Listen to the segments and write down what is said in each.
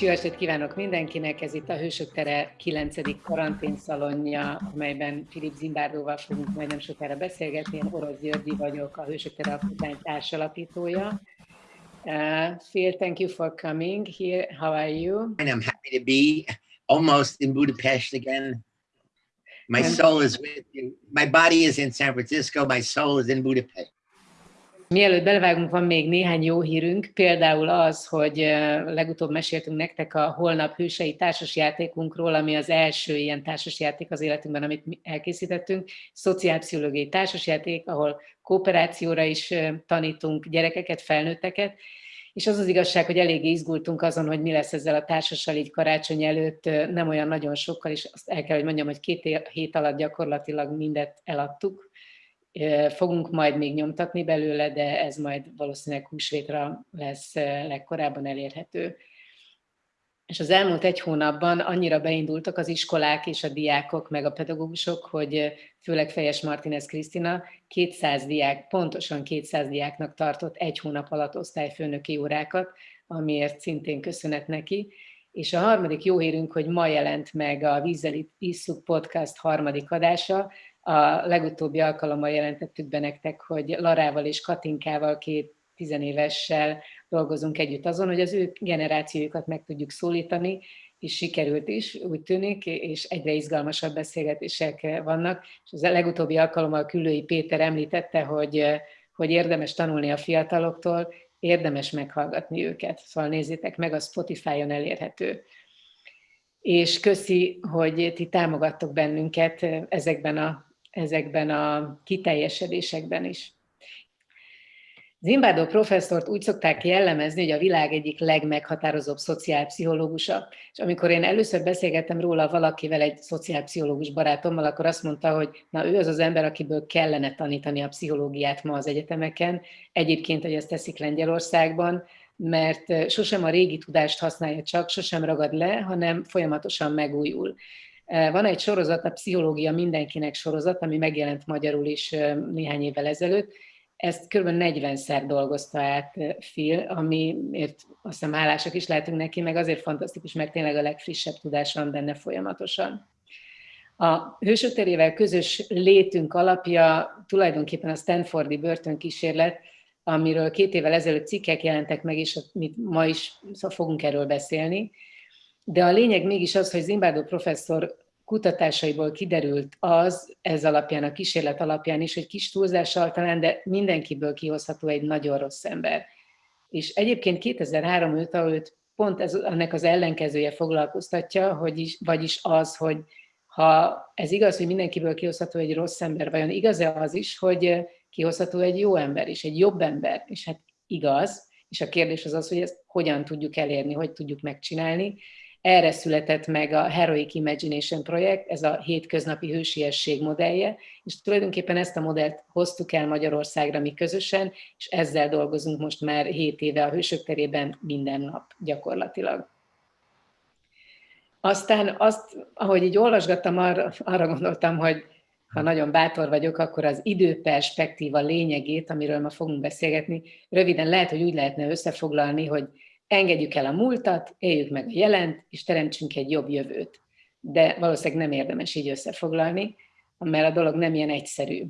Jó estét kívánok mindenkinek, ez itt a Hősök Tere 9. karanténszalonja, amelyben Filip Zimbárdóval fogunk majd nem sokára beszélgetni. Én Orosz Györgyi vagyok, a Hősök Tere alapítvány társalapítója. Uh, Phil, thank you for coming here. How are you? And I'm happy to be almost in Budapest again. My soul is with you. My body is in San Francisco. My soul is in Budapest. Mielőtt belevágunk, van még néhány jó hírünk, például az, hogy legutóbb meséltünk nektek a Holnap Hősei társasjátékunkról, ami az első ilyen társasjáték az életünkben, amit elkészítettünk, szociálpszichológiai társasjáték, ahol kooperációra is tanítunk gyerekeket, felnőtteket, és az az igazság, hogy elég izgultunk azon, hogy mi lesz ezzel a társassal így karácsony előtt, nem olyan nagyon sokkal, és azt el kell, hogy mondjam, hogy két hét alatt gyakorlatilag mindet eladtuk, Fogunk majd még nyomtatni belőle, de ez majd valószínűleg húsvétra lesz legkorábban elérhető. És az elmúlt egy hónapban annyira beindultak az iskolák és a diákok, meg a pedagógusok, hogy főleg Fejes Martinez Krisztina 200 diák, pontosan 200 diáknak tartott egy hónap alatt osztályfőnöki órákat, amiért szintén köszönet neki. És a harmadik jó hírünk, hogy ma jelent meg a Vízzel Isszuk podcast harmadik adása, a legutóbbi alkalommal jelentettük be nektek, hogy Larával és Katinkával, két tizenévessel dolgozunk együtt azon, hogy az ő generációjukat meg tudjuk szólítani, és sikerült is, úgy tűnik, és egyre izgalmasabb beszélgetések vannak. És az legutóbbi alkalommal Külői Péter említette, hogy, hogy érdemes tanulni a fiataloktól, érdemes meghallgatni őket. Szóval nézzétek meg, a Spotify-on elérhető. És köszi, hogy ti támogattok bennünket ezekben a ezekben a kiteljesedésekben is. Zimbádó professzort úgy szokták jellemezni, hogy a világ egyik legmeghatározóbb szociálpszichológusa. És amikor én először beszélgettem róla valakivel, egy szociálpszichológus barátommal, akkor azt mondta, hogy na ő az az ember, akiből kellene tanítani a pszichológiát ma az egyetemeken. Egyébként, hogy ezt teszik Lengyelországban, mert sosem a régi tudást használja csak, sosem ragad le, hanem folyamatosan megújul. Van egy sorozat, a Pszichológia mindenkinek sorozat, ami megjelent magyarul is néhány évvel ezelőtt. Ezt kb. 40-szer dolgozta át Phil, amiért azt hiszem hálásak is lehetünk neki, meg azért fantasztikus, mert tényleg a legfrissebb tudás van benne folyamatosan. A hősöterével közös létünk alapja tulajdonképpen a Stanfordi börtönkísérlet, amiről két évvel ezelőtt cikkek jelentek meg, és mit ma is szóval fogunk erről beszélni. De a lényeg mégis az, hogy Zimbádó professzor kutatásaiból kiderült az, ez alapján, a kísérlet alapján is, hogy kis túlzással talán, de mindenkiből kihozható egy nagyon rossz ember. És egyébként 2003 óta őt pont ez, ennek az ellenkezője foglalkoztatja, hogy is, vagyis az, hogy ha ez igaz, hogy mindenkiből kihozható egy rossz ember, vajon igaz-e az is, hogy kihozható egy jó ember is, egy jobb ember? És hát igaz, és a kérdés az az, hogy ezt hogyan tudjuk elérni, hogy tudjuk megcsinálni. Erre született meg a Heroic Imagination projekt, ez a hétköznapi hősiesség modellje, és tulajdonképpen ezt a modellt hoztuk el Magyarországra mi közösen, és ezzel dolgozunk most már 7 éve a Hősök terében minden nap gyakorlatilag. Aztán azt, ahogy így olvasgattam, arra, arra gondoltam, hogy ha nagyon bátor vagyok, akkor az időperspektíva lényegét, amiről ma fogunk beszélgetni, röviden lehet, hogy úgy lehetne összefoglalni, hogy engedjük el a múltat, éljük meg a jelent, és teremtsünk egy jobb jövőt. De valószínűleg nem érdemes így összefoglalni, mert a dolog nem ilyen egyszerű.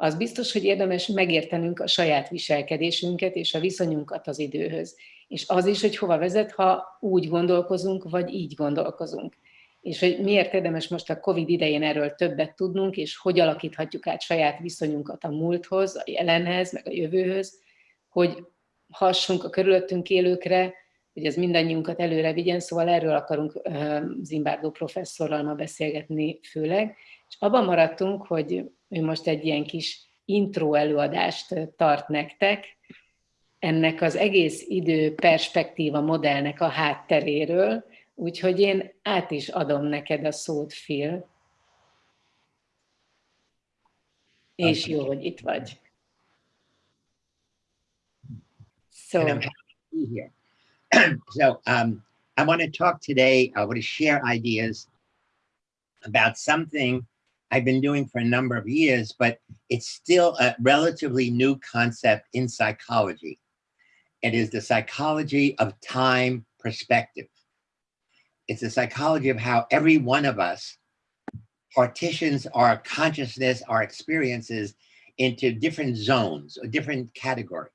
Az biztos, hogy érdemes megértenünk a saját viselkedésünket és a viszonyunkat az időhöz. És az is, hogy hova vezet, ha úgy gondolkozunk, vagy így gondolkozunk. És hogy miért érdemes most a COVID idején erről többet tudnunk, és hogy alakíthatjuk át saját viszonyunkat a múlthoz, a jelenhez, meg a jövőhöz, hogy hassunk a körülöttünk élőkre, hogy ez mindannyiunkat előre vigyen, szóval erről akarunk Zimbárdó professzorral ma beszélgetni főleg. És abban maradtunk, hogy ő most egy ilyen kis intro előadást tart nektek, ennek az egész idő perspektíva modellnek a hátteréről, úgyhogy én át is adom neked a szót, Phil. És jó, hogy itt vagy. So and I'm happy to be here. so um, I want to talk today, I want to share ideas about something I've been doing for a number of years, but it's still a relatively new concept in psychology. It is the psychology of time perspective. it's a psychology of how every one of us partitions our consciousness, our experiences into different zones or different categories.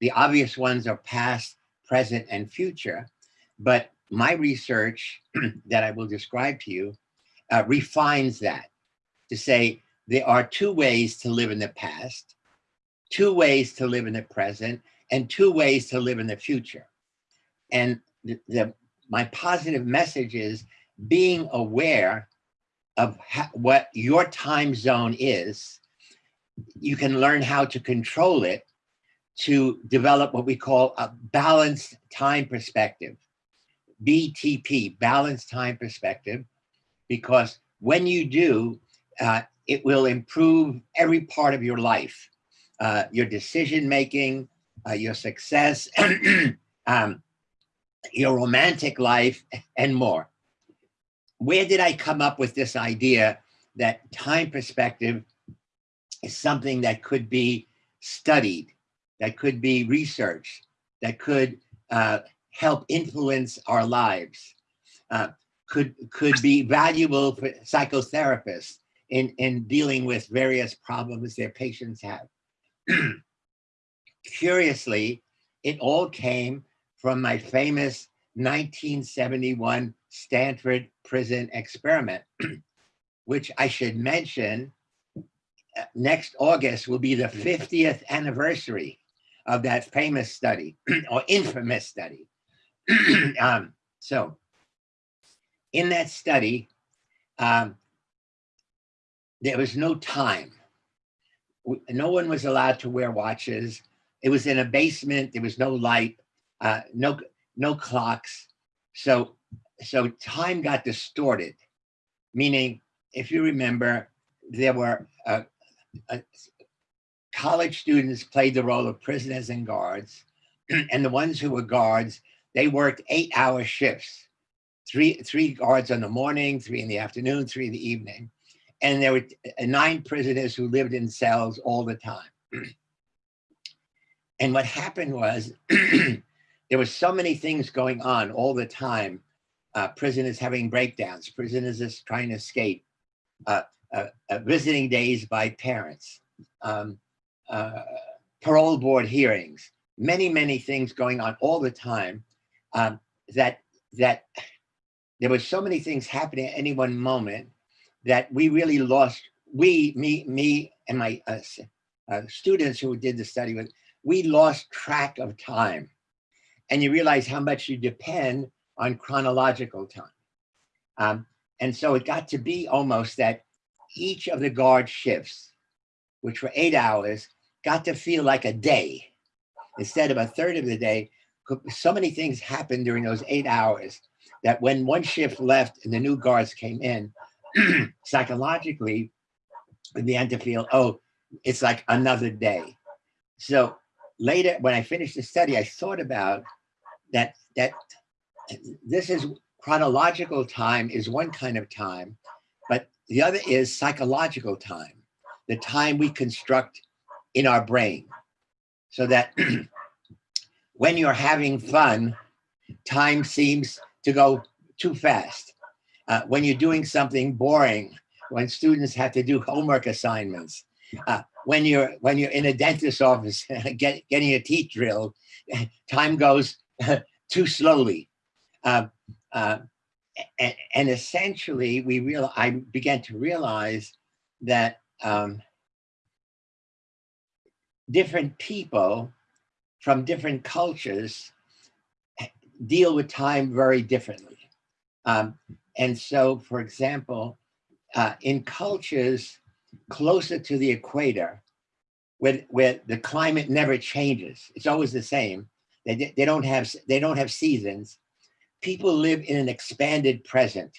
The obvious ones are past, present, and future. But my research that I will describe to you uh, refines that to say there are two ways to live in the past, two ways to live in the present, and two ways to live in the future. And the, the my positive message is being aware of what your time zone is, you can learn how to control it to develop what we call a balanced time perspective. BTP, balanced time perspective, because when you do, uh, it will improve every part of your life, uh, your decision making, uh, your success, um, your romantic life, and more. Where did I come up with this idea that time perspective is something that could be studied, that could be research, that could uh, help influence our lives, uh, could, could be valuable for psychotherapists in, in dealing with various problems their patients have. Curiously, it all came from my famous 1971 Stanford prison experiment, which I should mention uh, next August will be the 50th anniversary of that famous study or infamous study. um, so in that study, um, there was no time. No one was allowed to wear watches. It was in a basement. There was no light uh, no no clocks. So so time got distorted, meaning if you remember, there were uh, uh, college students played the role of prisoners and guards, and the ones who were guards, they worked eight-hour shifts, three three guards in the morning, three in the afternoon, three in the evening, and there were uh, nine prisoners who lived in cells all the time. and what happened was there were so many things going on all the time. Uh, prisoners having breakdowns, prisoners just trying to escape, uh, uh, uh visiting days by parents, um, uh, parole board hearings, many, many things going on all the time um, that, that there were so many things happening at any one moment that we really lost, we, me, me and my uh, students who did the study with, we lost track of time and you realize how much you depend on chronological time. Um, and so it got to be almost that each of the guard shifts, which were eight hours, got to feel like a day instead of a third of the day. So many things happened during those eight hours that when one shift left and the new guards came in, psychologically, we began to feel, oh, it's like another day. So later, when I finished the study, I thought about that that this is chronological time is one kind of time, but the other is psychological time, the time we construct in our brain. So that when you're having fun, time seems to go too fast. Uh, when you're doing something boring, when students have to do homework assignments, uh, when you're when you're in a dentist's office get, getting a teeth drilled, time goes too slowly. Uh, uh, and, and, essentially, we real I began to realize that um, different people from different cultures deal with time very differently. Um, and so, for example, uh, in cultures closer to the equator, where, where the climate never changes, it's always the same, they, they don't have they don't have seasons. People live in an expanded present.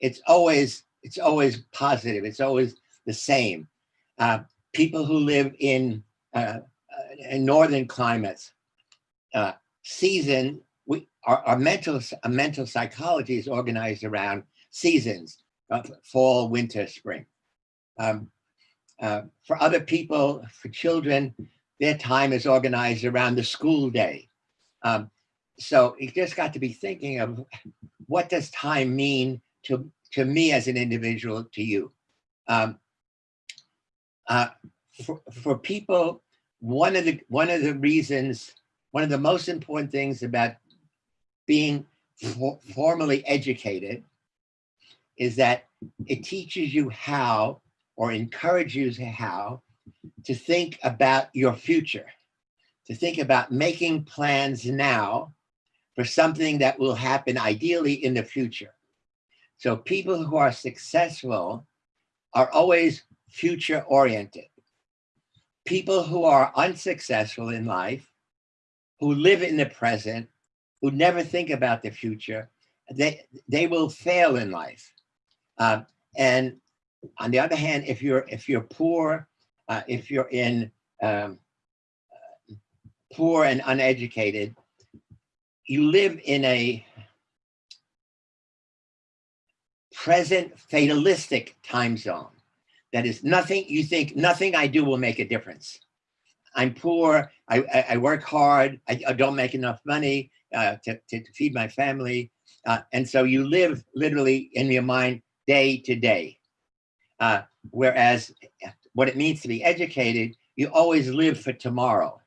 It's always it's always positive. It's always the same. Uh, people who live in, uh, uh in northern climates, uh, season we our, our mental our mental psychology is organized around seasons: fall, winter, spring. Um, uh, for other people, for children, their time is organized around the school day. Um, so you just got to be thinking of what does time mean to, to me as an individual, to you? Um, uh, for, for people, one of the one of the reasons, one of the most important things about being for, formally educated is that it teaches you how or encourages you how to think about your future, to think about making plans now for something that will happen ideally in the future. So people who are successful are always future oriented. People who are unsuccessful in life, who live in the present, who never think about the future, they, they will fail in life. Um, and on the other hand, if you're if you're poor, uh, if you're in um, poor and uneducated, you live in a present fatalistic time zone. That is nothing, you think nothing I do will make a difference. I'm poor, I, I, I work hard, I, I, don't make enough money uh, to, to, to, feed my family. Uh, and so you live literally in your mind day to day. Uh, whereas what it means to be educated, you always live for tomorrow.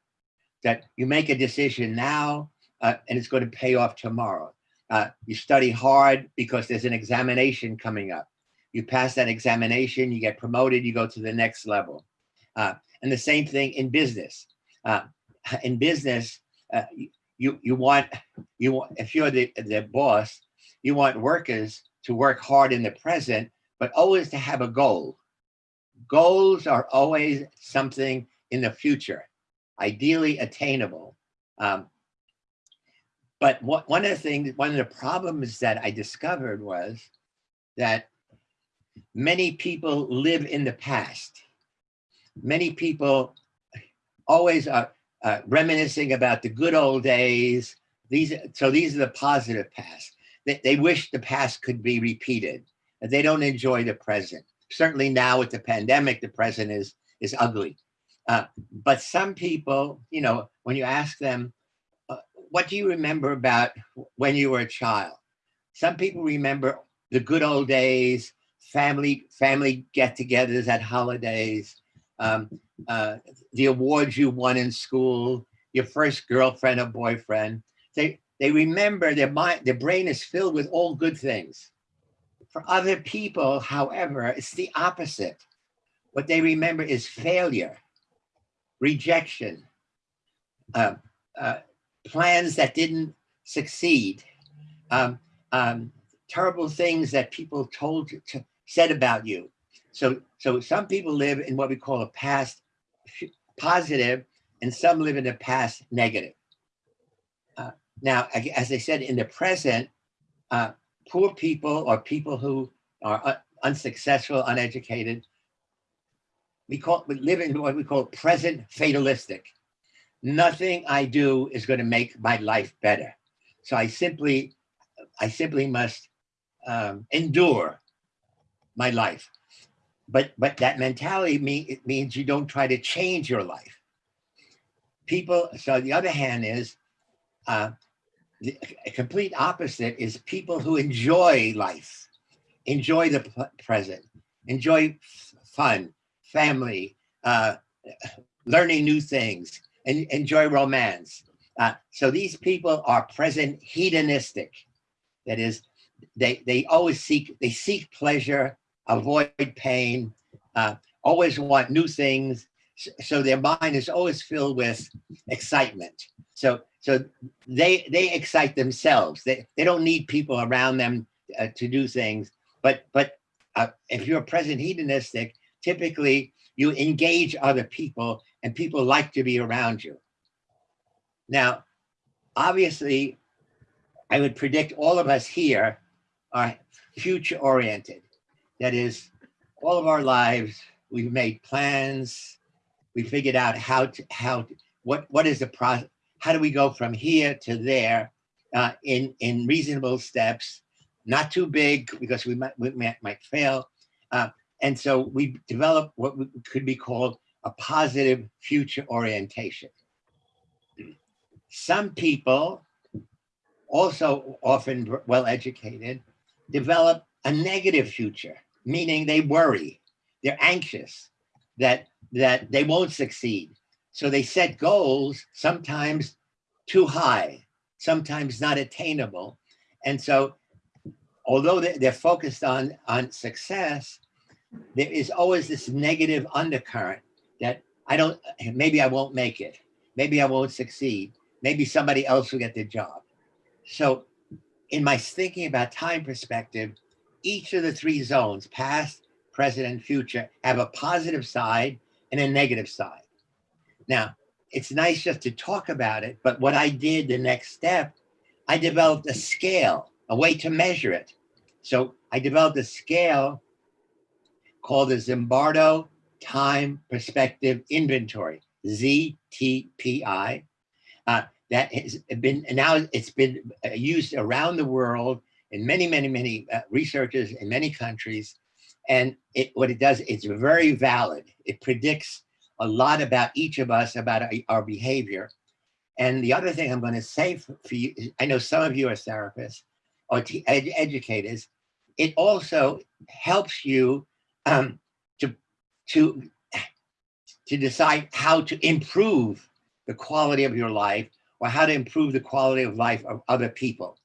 That you make a decision now uh, and it's going to pay off tomorrow. Uh, you study hard because there's an examination coming up. You pass that examination, you get promoted, you go to the next level. Uh, and the same thing in business. Uh, in business, uh, you you want you want if you're the the boss, you want workers to work hard in the present, but always to have a goal. Goals are always something in the future, ideally attainable. Um, but what, one of the things, one of the problems that I discovered was that many people live in the past. Many people always are uh, reminiscing about the good old days. These, so these are the positive past. They, they wish the past could be repeated. They don't enjoy the present. Certainly now with the pandemic, the present is, is ugly. Uh, but some people, you know, when you ask them, what do you remember about when you were a child? Some people remember the good old days, family family get-togethers at holidays, um, uh, the awards you won in school, your first girlfriend or boyfriend. They they remember their mind, their brain is filled with all good things. For other people, however, it's the opposite. What they remember is failure, rejection, uh, uh, plans that didn't succeed, um, um, terrible things that people told you to, said about you. So, so some people live in what we call a past positive, and some live in a past negative. Uh, now, as I said, in the present, uh, poor people or people who are un unsuccessful, uneducated, we call we live in what we call present fatalistic nothing I do is going to make my life better. So I simply, I simply must um, endure my life. But but that mentality mean, it means you don't try to change your life. People. So the other hand is uh, the complete opposite is people who enjoy life, enjoy the present, enjoy fun, family, uh, learning new things, and enjoy romance. Uh, so these people are present hedonistic. That is, they, they always seek, they seek pleasure, avoid pain, uh, always want new things. So their mind is always filled with excitement. So, so they, they excite themselves. They, they don't need people around them uh, to do things. But, but uh, if you're a present hedonistic, typically you engage other people and people like to be around you. Now, obviously, I would predict all of us here are future oriented. That is, all of our lives, we've made plans, we figured out how to, how, to, what, what is the process, how do we go from here to there uh, in, in reasonable steps, not too big because we might, we might, might fail. Uh, and so we develop what could be called a positive future orientation. Some people also often well educated, develop a negative future, meaning they worry, they're anxious that that they won't succeed. So they set goals, sometimes too high, sometimes not attainable. And so although they're focused on, on success, there is always this negative undercurrent that I don't, maybe I won't make it. Maybe I won't succeed. Maybe somebody else will get the job. So in my thinking about time perspective, each of the three zones, past, present, and future, have a positive side and a negative side. Now, it's nice just to talk about it, but what I did the next step, I developed a scale, a way to measure it. So I developed a scale called the Zimbardo Time Perspective Inventory, ZTPI. Uh, that has been, now it's been uh, used around the world in many, many, many uh, researchers in many countries. And it, what it does, it's very valid. It predicts a lot about each of us, about our behavior. And the other thing I'm going to say for, for you, I know some of you are therapists or ed educators. It also helps you um, to to to decide how to improve the quality of your life or how to improve the quality of life of other people.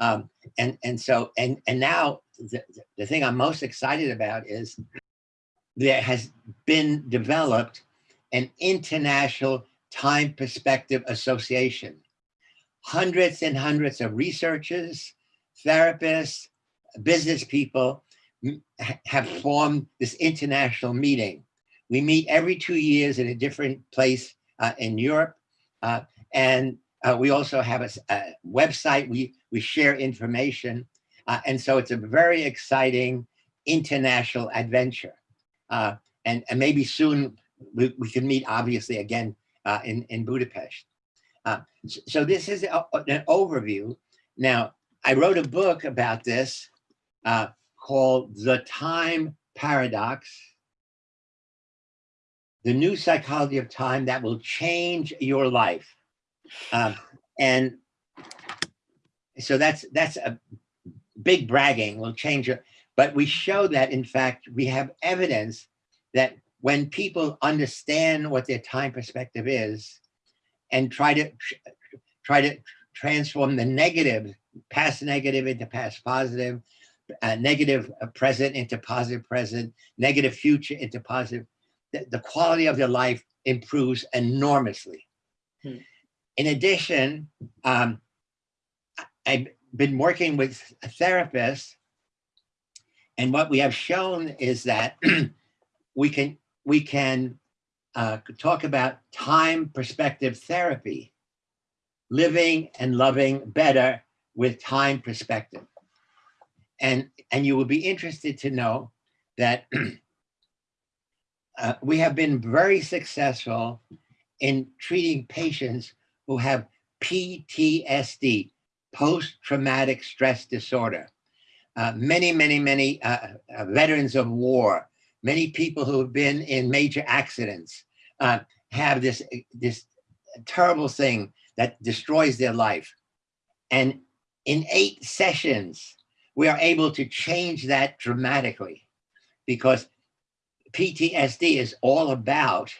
Um, and and so and and now the, the thing I'm most excited about is there has been developed an international time perspective association. Hundreds and hundreds of researchers, therapists, business people have formed this international meeting. We meet every two years in a different place uh, in Europe. Uh, and uh, we also have a, a, website. We, we share information. Uh, and so it's a very exciting international adventure. Uh, and, and maybe soon we, we can meet obviously again uh, in, in Budapest. So, so this is a, an overview. Now, I wrote a book about this uh, called The Time Paradox, the new psychology of time that will change your life. Uh, and so that's that's a big bragging will change it. But we show that in fact, we have evidence that when people understand what their time perspective is and try to try to transform the negative past negative into past positive, uh, negative uh, present into positive present, negative future into positive, the, the quality of their life improves enormously. Hmm. In addition, um, I've been working with therapists and what we have shown is that we can we can uh, talk about time perspective therapy, living and loving better with time perspective. And, and you will be interested to know that uh, we have been very successful in treating patients who have PTSD, post-traumatic stress disorder. Uh, many, many, many uh, uh, veterans of war, many people who have been in major accidents uh, have this, this terrible thing that destroys their life. And in eight sessions, we are able to change that dramatically because PTSD is all about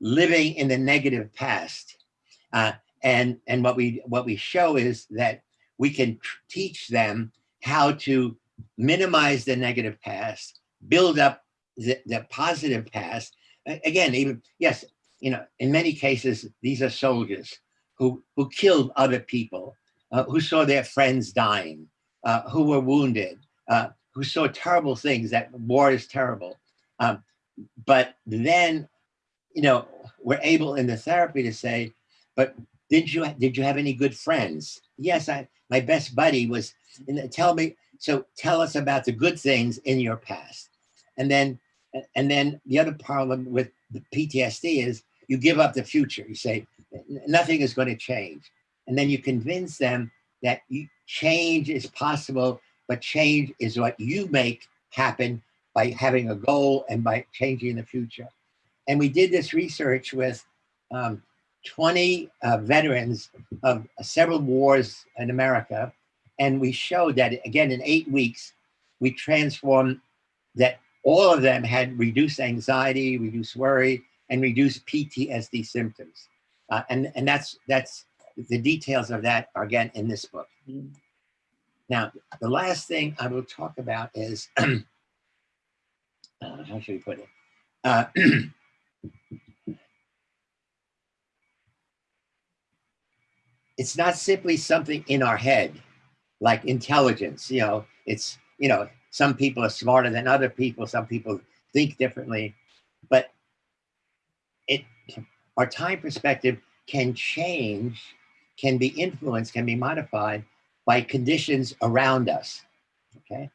living in the negative past. Uh, and and what we what we show is that we can teach them how to minimize the negative past, build up the, the positive past. Again, even, yes, you know, in many cases, these are soldiers who, who killed other people uh, who saw their friends dying, uh, who were wounded, uh, who saw terrible things, that war is terrible. Um, but then, you know, we're able in the therapy to say, but did you did you have any good friends? Yes, I my best buddy was. Tell me. So tell us about the good things in your past, and then and then the other problem with the PTSD is you give up the future. You say nothing is going to change. And then you convince them that change is possible, but change is what you make happen by having a goal and by changing the future. And we did this research with um, 20 uh, veterans of several wars in America. And we showed that, again, in eight weeks, we transformed that all of them had reduced anxiety, reduced worry, and reduced PTSD symptoms. Uh, and, and that's, that's the details of that are again in this book. Mm. Now, the last thing I will talk about is, uh, how should we put it? Uh, it's not simply something in our head, like intelligence, you know, it's, you know, some people are smarter than other people, some people think differently, but it, our time perspective can change, can be influenced, can be modified by conditions around us, okay?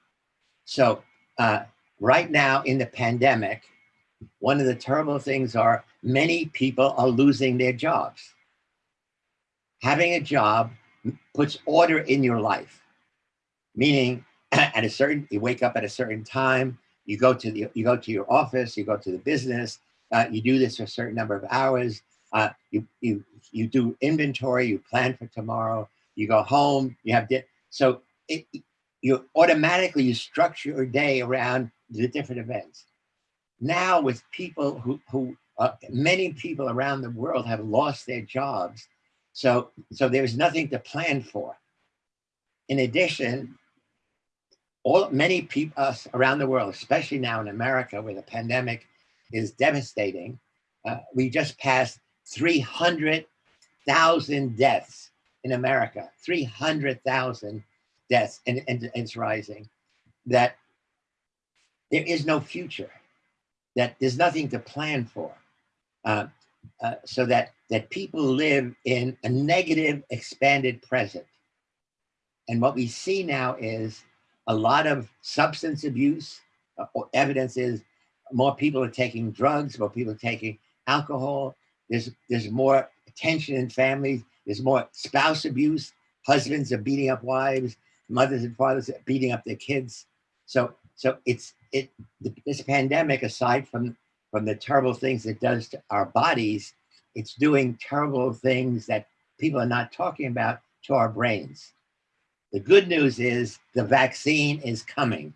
So uh, right now in the pandemic, one of the terrible things are many people are losing their jobs having a job puts order in your life, meaning at a certain, you wake up at a certain time, you go to the, you go to your office, you go to the business, uh, you do this for a certain number of hours, uh, you, you, you do inventory, you plan for tomorrow, you go home, you have, so it, you automatically, you structure your day around the different events. Now with people who, who uh, many people around the world have lost their jobs so, so there's nothing to plan for. In addition, all many people us around the world, especially now in America where the pandemic is devastating, uh, we just passed 300,000 deaths in America, 300,000 deaths, and, and, and it's rising, that there is no future, that there's nothing to plan for. Uh, uh, so that, that people live in a negative expanded present. And what we see now is a lot of substance abuse. Uh, evidence is more people are taking drugs, more people are taking alcohol. There's, there's more tension in families. There's more spouse abuse. Husbands are beating up wives. Mothers and fathers are beating up their kids. So, so it's, it, this pandemic, aside from from the terrible things it does to our bodies, it's doing terrible things that people are not talking about to our brains. The good news is the vaccine is coming.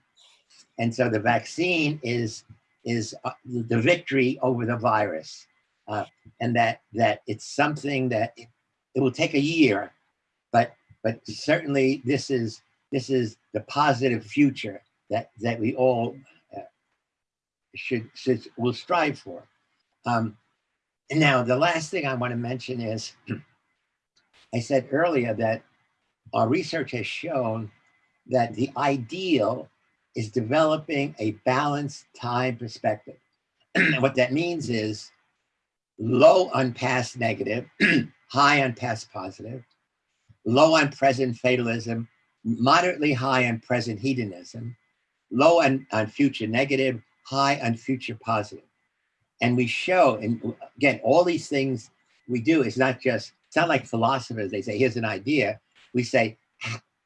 And so the vaccine is, is uh, the victory over the virus. Uh, and that, that it's something that it, it will take a year, but, but certainly this is, this is the positive future that, that we all should, should will strive for. Um, and now the last thing I want to mention is, I said earlier that our research has shown that the ideal is developing a balanced time perspective. what that means is low on past negative, high on past positive, low on present fatalism, moderately high on present hedonism, low on, on future negative, high on future positive. And we show, and again, all these things we do is not just, it's not like philosophers, they say, here's an idea. We say,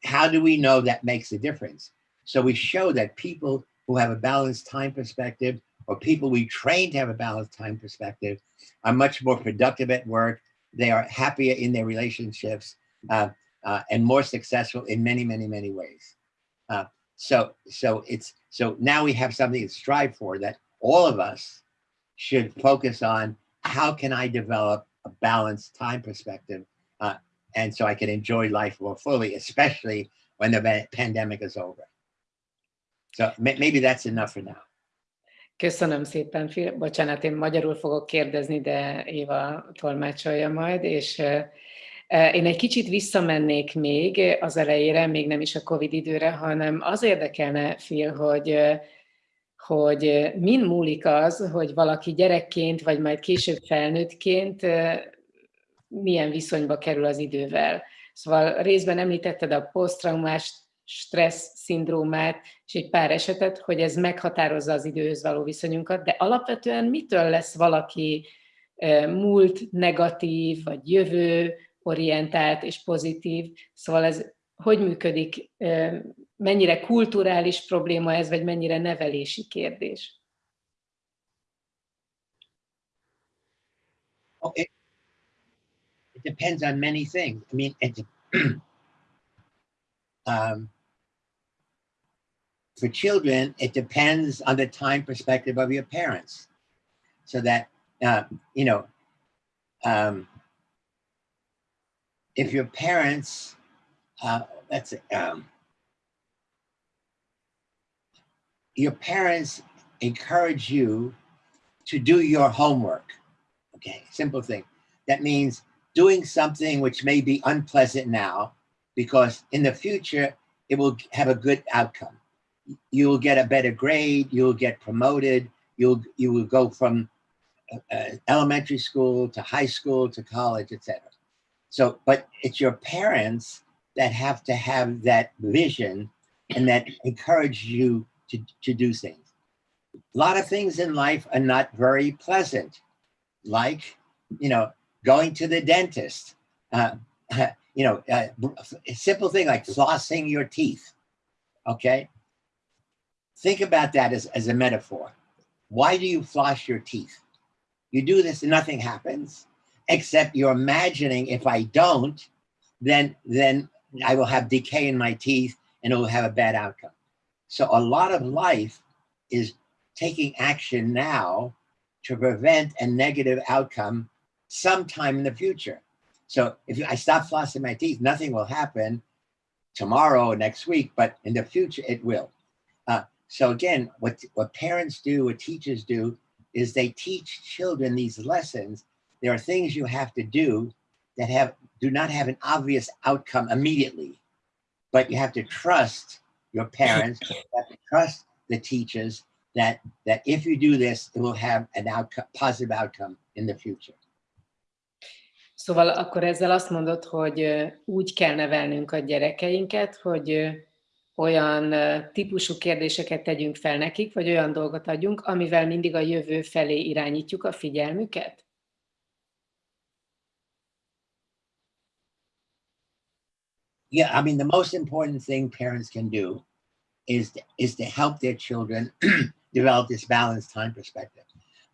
how do we know that makes a difference? So we show that people who have a balanced time perspective or people we train to have a balanced time perspective are much more productive at work. They are happier in their relationships uh, uh, and more successful in many, many, many ways. Uh, so, so it's, so now we have something to strive for that all of us should focus on how can I develop a balanced time perspective uh, and so I can enjoy life more fully, especially when the pandemic is over. So maybe that's enough for now. Köszönöm szépen, bocsánat, én magyarul fogok kérdezni, de Éva tolmácsolja majd, és Én egy kicsit visszamennék még az elejére, még nem is a Covid időre, hanem az érdekelne, Phil, hogy, hogy min múlik az, hogy valaki gyerekként, vagy majd később felnőttként milyen viszonyba kerül az idővel. Szóval részben említetted a posztraumás stressz szindrómát, és egy pár esetet, hogy ez meghatározza az időhöz való viszonyunkat, de alapvetően mitől lesz valaki múlt negatív, vagy jövő orientált és pozitív. Szóval ez hogy működik, mennyire kulturális probléma ez, vagy mennyire nevelési kérdés? Okay. it depends on many things. I mean, it, um, for children, it depends on the time perspective of your parents. So that, uh, you know, um, if your parents, uh, that's um, your parents encourage you to do your homework. Okay, simple thing. That means doing something which may be unpleasant now, because in the future, it will have a good outcome. You'll get a better grade, you'll get promoted, you'll you will go from uh, elementary school to high school to college, etc. So, but it's your parents that have to have that vision and that encourage you to, to do things. A lot of things in life are not very pleasant, like, you know, going to the dentist, uh, you know, uh, a simple thing like flossing your teeth, okay? Think about that as, as a metaphor. Why do you floss your teeth? You do this and nothing happens, except you're imagining if I don't, then, then I will have decay in my teeth and it will have a bad outcome. So a lot of life is taking action now to prevent a negative outcome sometime in the future. So if I stop flossing my teeth, nothing will happen tomorrow or next week, but in the future it will. Uh, so again, what, what parents do, what teachers do, is they teach children these lessons. There are things you have to do that have do not have an obvious outcome immediately, but you have to trust your parents, trust the teachers that that if you do this, it will have an outcome, positive outcome in the future. Szóval akkor ezzel azt mondod, hogy úgy kell nevelnünk a gyerekeinket, hogy olyan típusú kérdéseket tegyünk fel nekik, vagy olyan dolgot adjunk, amivel mindig a jövő felé irányítjuk a figyelmüket? Yeah, I mean, the most important thing parents can do is to, is to help their children develop this balanced time perspective.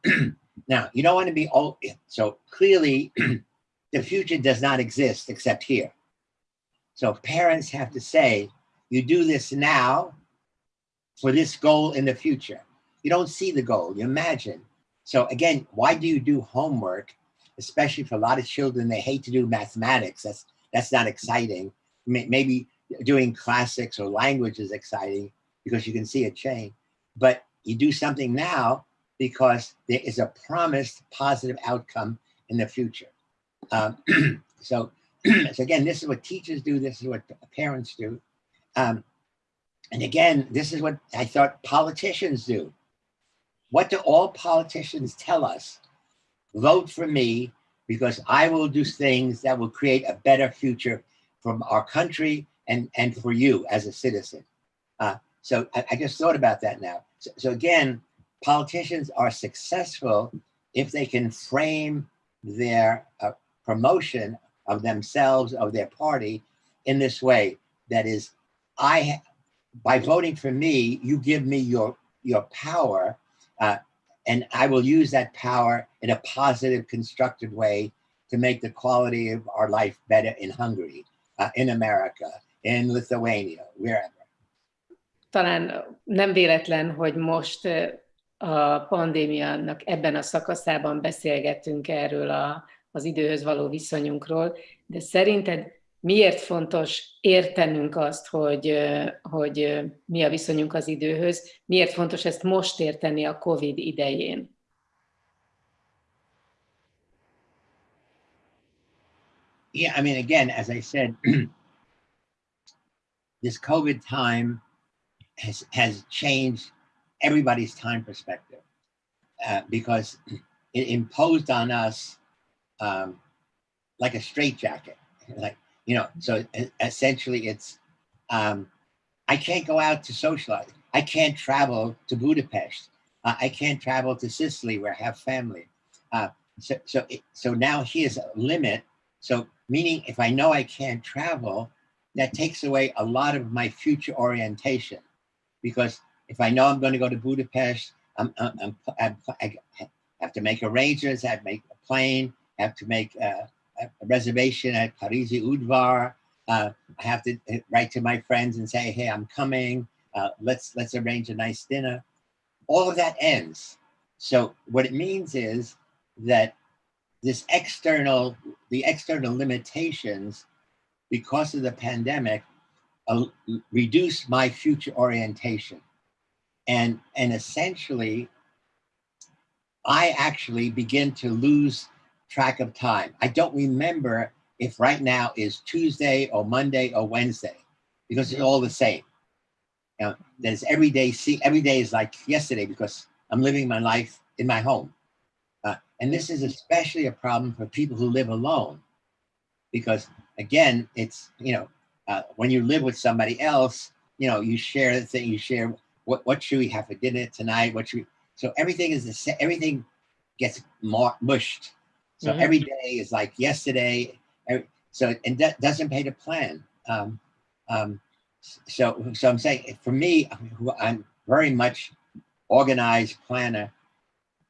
now, you don't want to be old. So clearly, the future does not exist except here. So parents have to say, you do this now for this goal in the future. You don't see the goal, you imagine. So again, why do you do homework? Especially for a lot of children, they hate to do mathematics. That's that's not exciting. Maybe doing classics or language is exciting because you can see a change. But you do something now because there is a promised positive outcome in the future. Um, so, so again, this is what teachers do. This is what parents do. Um, and again, this is what I thought politicians do. What do all politicians tell us? Vote for me because I will do things that will create a better future from our country and, and for you as a citizen. Uh, so I, I, just thought about that now. So, so again, politicians are successful if they can frame their uh, promotion of themselves, of their party in this way. That is, I, by voting for me, you give me your, your power uh, and I will use that power in a positive, constructive way to make the quality of our life better in Hungary, uh, in America, in Lithuania, wherever. Talán nem véletlen, hogy most a pandémiának ebben a szakaszában beszélgetünk erről a, az időhöz való viszonyunkról, de szerinted miért fontos értenünk azt, hogy, hogy mi a viszonyunk az időhöz, miért fontos ezt most érteni a COVID idején? Yeah, I mean, again, as I said, this COVID time has, has changed everybody's time perspective uh, because it imposed on us um, like a straitjacket. Like you know, so essentially it's, um, I can't go out to socialize. I can't travel to Budapest. Uh, I can't travel to Sicily where I have family. Uh, so, so, it, so now here's a limit. So meaning if I know I can't travel, that takes away a lot of my future orientation. Because if I know I'm going to go to Budapest, I'm, I'm, I'm, i have to make arrangements, I have to make a plane, I have to make uh, a reservation at Parisi Udvar. Uh, I have to write to my friends and say, hey, I'm coming. Uh, let's let's arrange a nice dinner. All of that ends. So what it means is that this external, the external limitations because of the pandemic uh, reduce my future orientation. And, and essentially, I actually begin to lose track of time. I don't remember if right now is Tuesday or Monday or Wednesday because it's all the same. You know, there's every day, see, every day is like yesterday because I'm living my life in my home. And this is especially a problem for people who live alone because again, it's, you know, uh, when you live with somebody else, you know, you share the thing, you share what, what should we have for dinner tonight? What should we, so everything is the same, everything gets mushed. So mm -hmm. every day is like yesterday. Every, so, and that doesn't pay to plan. Um, um, so, so I'm saying for me, who I'm very much organized planner,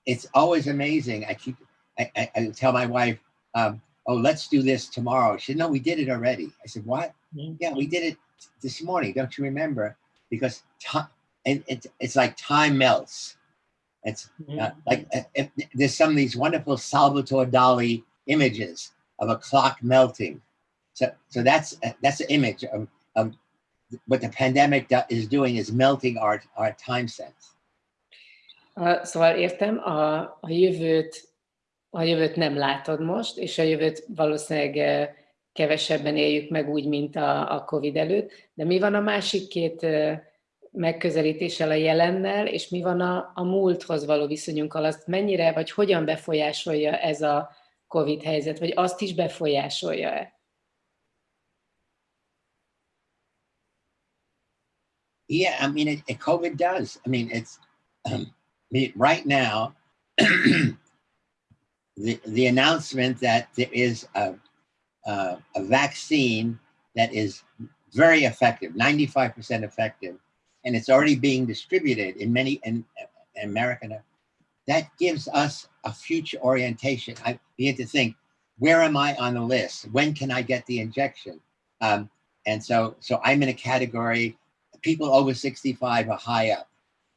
it's always amazing. I keep, I, I, I tell my wife, um, oh, let's do this tomorrow. She said, no, we did it already. I said, what? Mm -hmm. Yeah, we did it this morning. Don't you remember? Because time, and it's, it's like time melts. It's uh, mm-hmm. like uh, there's some of these wonderful Salvador Dali images of a clock melting. So, so that's uh, that's an image of, of what the pandemic is doing is melting our, our time sense. Szóval értem, a, a jövőt a jövőt nem látod most, és a jövőt valószínűleg kevesebben éljük meg úgy, mint a, a Covid előtt. De mi van a másik két megközelítéssel a jelennel, és mi van a, a múlthoz való viszonyunkkal, azt mennyire, vagy hogyan befolyásolja ez a Covid helyzet, vagy azt is befolyásolja-e? Yeah, I mean, it, it, COVID does. I mean, it's um, right now, the, the announcement that there is a, a, a vaccine that is very effective, 95% effective, and it's already being distributed in many in, in America. That gives us a future orientation. I begin to think, where am I on the list? When can I get the injection? Um, and so, so I'm in a category, people over 65 are high up.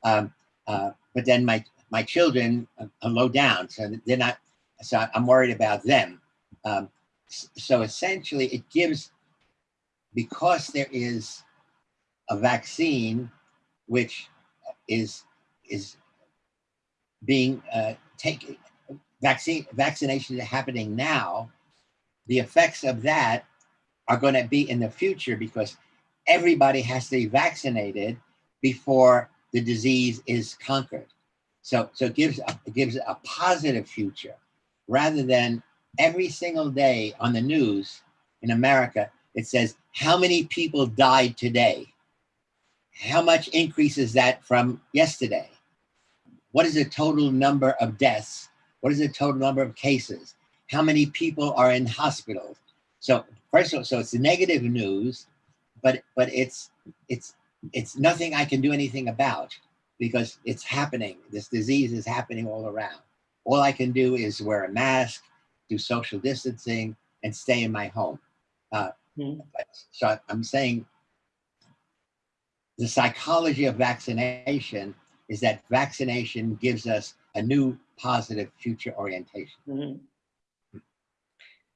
Um, uh, but then my, my children are low down, so they're not, so I'm worried about them. Um, so essentially it gives, because there is a vaccine which is is being uh, taken vaccine vaccination is happening now the effects of that are going to be in the future because everybody has to be vaccinated before the disease is conquered so so it gives a, it gives a positive future rather than every single day on the news in america it says how many people died today how much increases that from yesterday? What is the total number of deaths? What is the total number of cases? How many people are in hospitals? So first of all, so it's negative news, but but it's it's it's nothing I can do anything about because it's happening. This disease is happening all around. All I can do is wear a mask, do social distancing, and stay in my home. Uh, mm. so I'm saying the psychology of vaccination is that vaccination gives us a new positive future orientation. Mm -hmm.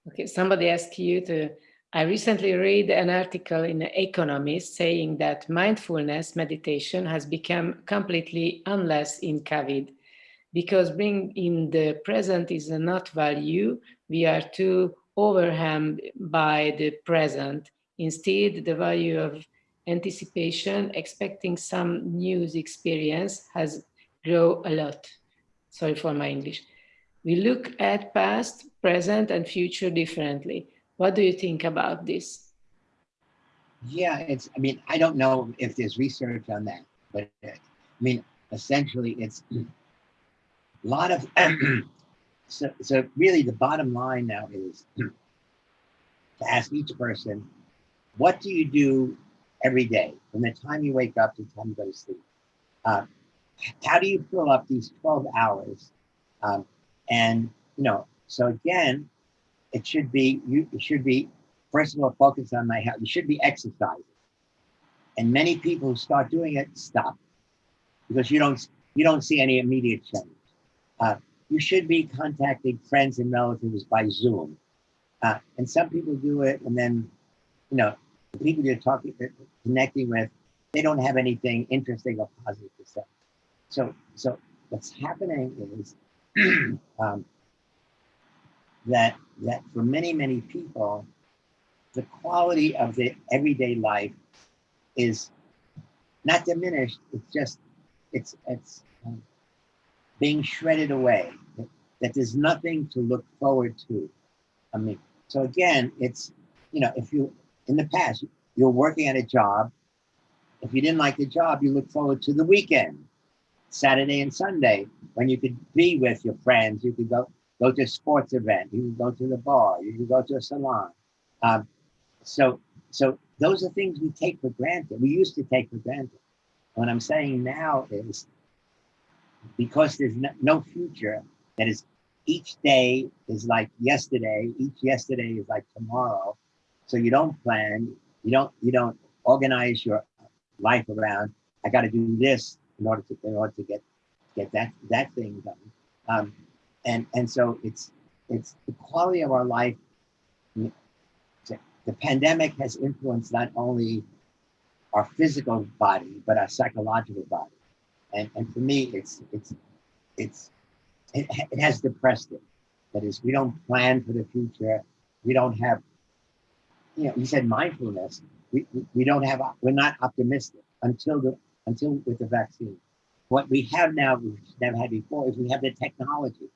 Okay, somebody asked you to, I recently read an article in Economist saying that mindfulness meditation has become completely unless in COVID because being in the present is not value. We are too overwhelmed by the present. Instead, the value of anticipation, expecting some news experience has grow a lot. Sorry for my English. We look at past, present, and future differently. What do you think about this? Yeah, it's, I mean, I don't know if there's research on that, but I mean, essentially it's a lot of, so, so really the bottom line now is to ask each person, what do you do every day, from the time you wake up to the time you go to sleep. Uh, how do you fill up these 12 hours? Um, and, you know, so again, it should be you it should be first of all focus on my health. You should be exercising. And many people who start doing it stop because you don't you don't see any immediate change. Uh, you should be contacting friends and relatives by Zoom. Uh, and some people do it, and then, you know, the people you're talking, connecting with, they don't have anything interesting or positive to say. So, so what's happening is um, that that for many many people, the quality of their everyday life is not diminished. It's just it's it's um, being shredded away. That there's nothing to look forward to. I mean, so again, it's you know if you in the past you're working at a job. If you didn't like the job, you look forward to the weekend, Saturday and Sunday, when you could be with your friends. You could go go to a sports event. You can go to the bar. You can go to a salon. Um, so so those are things we take for granted. We used to take for granted. What I'm saying now is because there's no, future, that is each day is like yesterday, each yesterday is like tomorrow. So you don't plan, you don't you don't organize your life around, I gotta do this in order to in order to get get that that thing done. Um, and and so it's it's the quality of our life. The pandemic has influenced not only our physical body, but our psychological body. And, and for me, it's, it's, it's, it, it has depressed it. That is, we don't plan for the future. We don't have, you know, you said mindfulness. We, we, we don't have, we're not optimistic until the, until with the vaccine. What we have now, we've never had before, is we have the technology,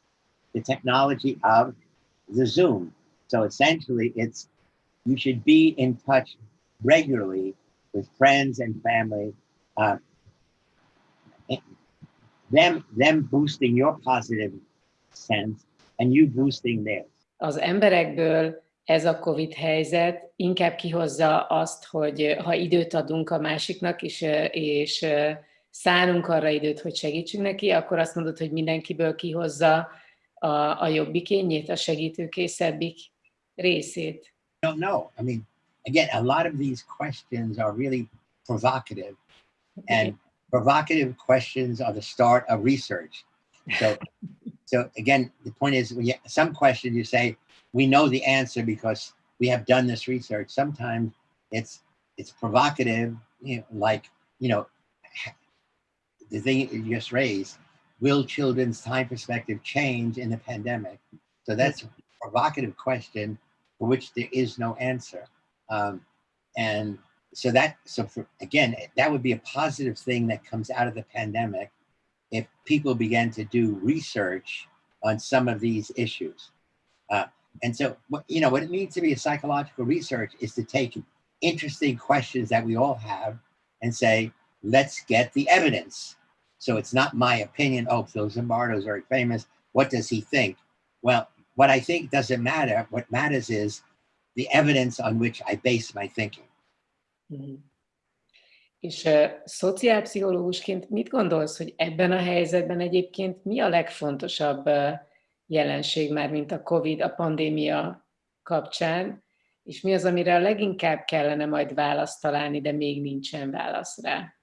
the technology of the Zoom. So essentially, it's you should be in touch regularly with friends and family, uh, them, them boosting your positive sense and you boosting theirs. Az emberekből ez a Covid helyzet inkább kihozza azt, hogy eh, ha időt adunk a másiknak, és, eh, és eh, szánunk arra időt, hogy segítsünk neki, akkor azt mondod, hogy mindenkiből kihozza a, a jobbikényét, a segítőkészebbik részét. No, no. I mean, again, a lot of these questions are really provocative, and provocative questions are the start of research. So, so again, the point is, when you, some questions you say we know the answer because we have done this research. Sometimes it's it's provocative, you know, like you know, the thing you just raised. Will children's time perspective change in the pandemic? So that's a provocative question for which there is no answer. Um, and so that, so for, again, that would be a positive thing that comes out of the pandemic if people began to do research on some of these issues. Uh, and so, you know, what it means to be a psychological research is to take interesting questions that we all have and say, let's get the evidence. So it's not my opinion. Oh, Phil Zimbardo is very famous. What does he think? Well, what I think doesn't matter. What matters is the evidence on which I base my thinking. Mm. És uh, szociálpszichológusként mit gondolsz, hogy ebben a helyzetben egyébként mi a legfontosabb uh, jelenség már, mint a COVID, a pandémia kapcsán, és mi az, amire a leginkább kellene majd választ találni, de még nincsen válasz rá?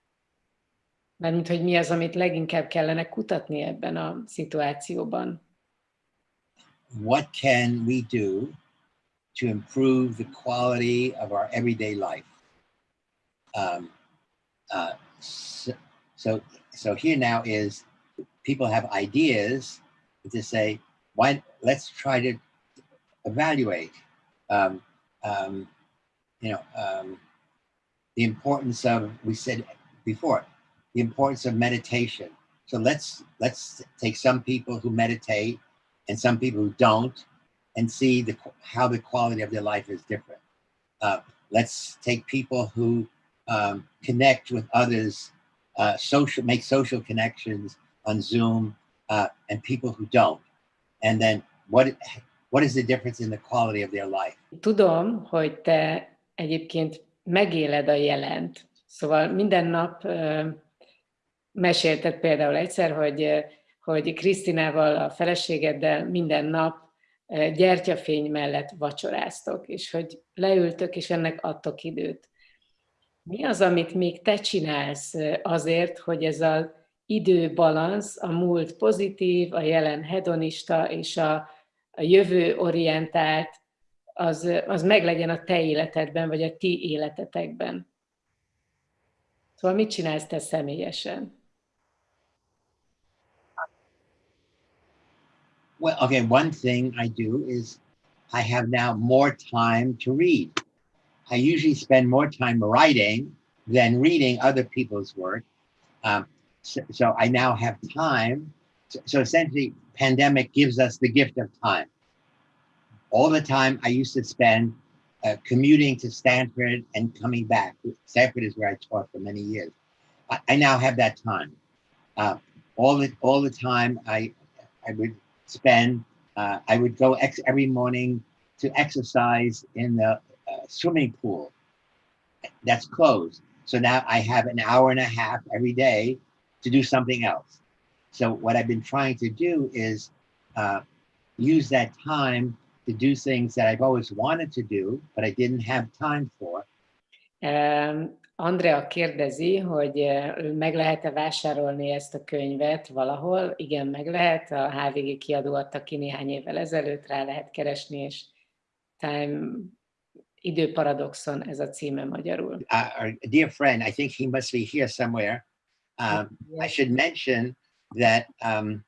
Mármint, hogy mi az, amit leginkább kellene kutatni ebben a szituációban? What can we do to improve the quality of our everyday life. Um, uh, so, so, here now is people have ideas to say, why, let's try to evaluate, um, um, you know, um, the importance of, we said before, the importance of meditation. So let's, let's take some people who meditate and some people who don't, and see the, how the quality of their life is different. Uh, let's take people who um, connect with others, uh, social, make social connections on Zoom, uh, and people who don't. And then what, what is the difference in the quality of their life? Tudom, hogy te egyébként megéled a jelent. Szóval minden nap mesélted például egyszer, hogy, hogy Krisztinával, a feleségeddel minden nap gyertyafény mellett vacsoráztok, és hogy leültök, és ennek adtok időt. Mi az, amit még te csinálsz azért, hogy ez az időbalansz, a múlt pozitív, a jelen hedonista és a, a jövő orientált, az, az meglegyen a te életedben, vagy a ti életetekben? Szóval mit csinálsz te személyesen? Well, okay, one thing I do is I have now more time to read. I usually spend more time writing than reading other people's work. Um, so, so, I now have time. So, so, essentially, pandemic gives us the gift of time. All the time I used to spend uh, commuting to Stanford and coming back. Stanford is where I taught for many years. I, I now have that time. Uh, all the all the time I I would spend. Uh, I would go every morning to exercise in the uh, swimming pool that's closed. So now I have an hour and a half every day to do something else. So what I've been trying to do is uh, use that time to do things that I've always wanted to do, but I didn't have time for. Um, Andrea kérdezi, hogy meg lehet-e vásárolni ezt a könyvet valahol. Igen, meg lehet. A HVG kiadó adta ki néhány évvel ezelőtt, rá lehet keresni, és Time időparadoxon ez a címe magyarul. Uh, our dear friend, I think he must be here somewhere. Um. I should mention that um,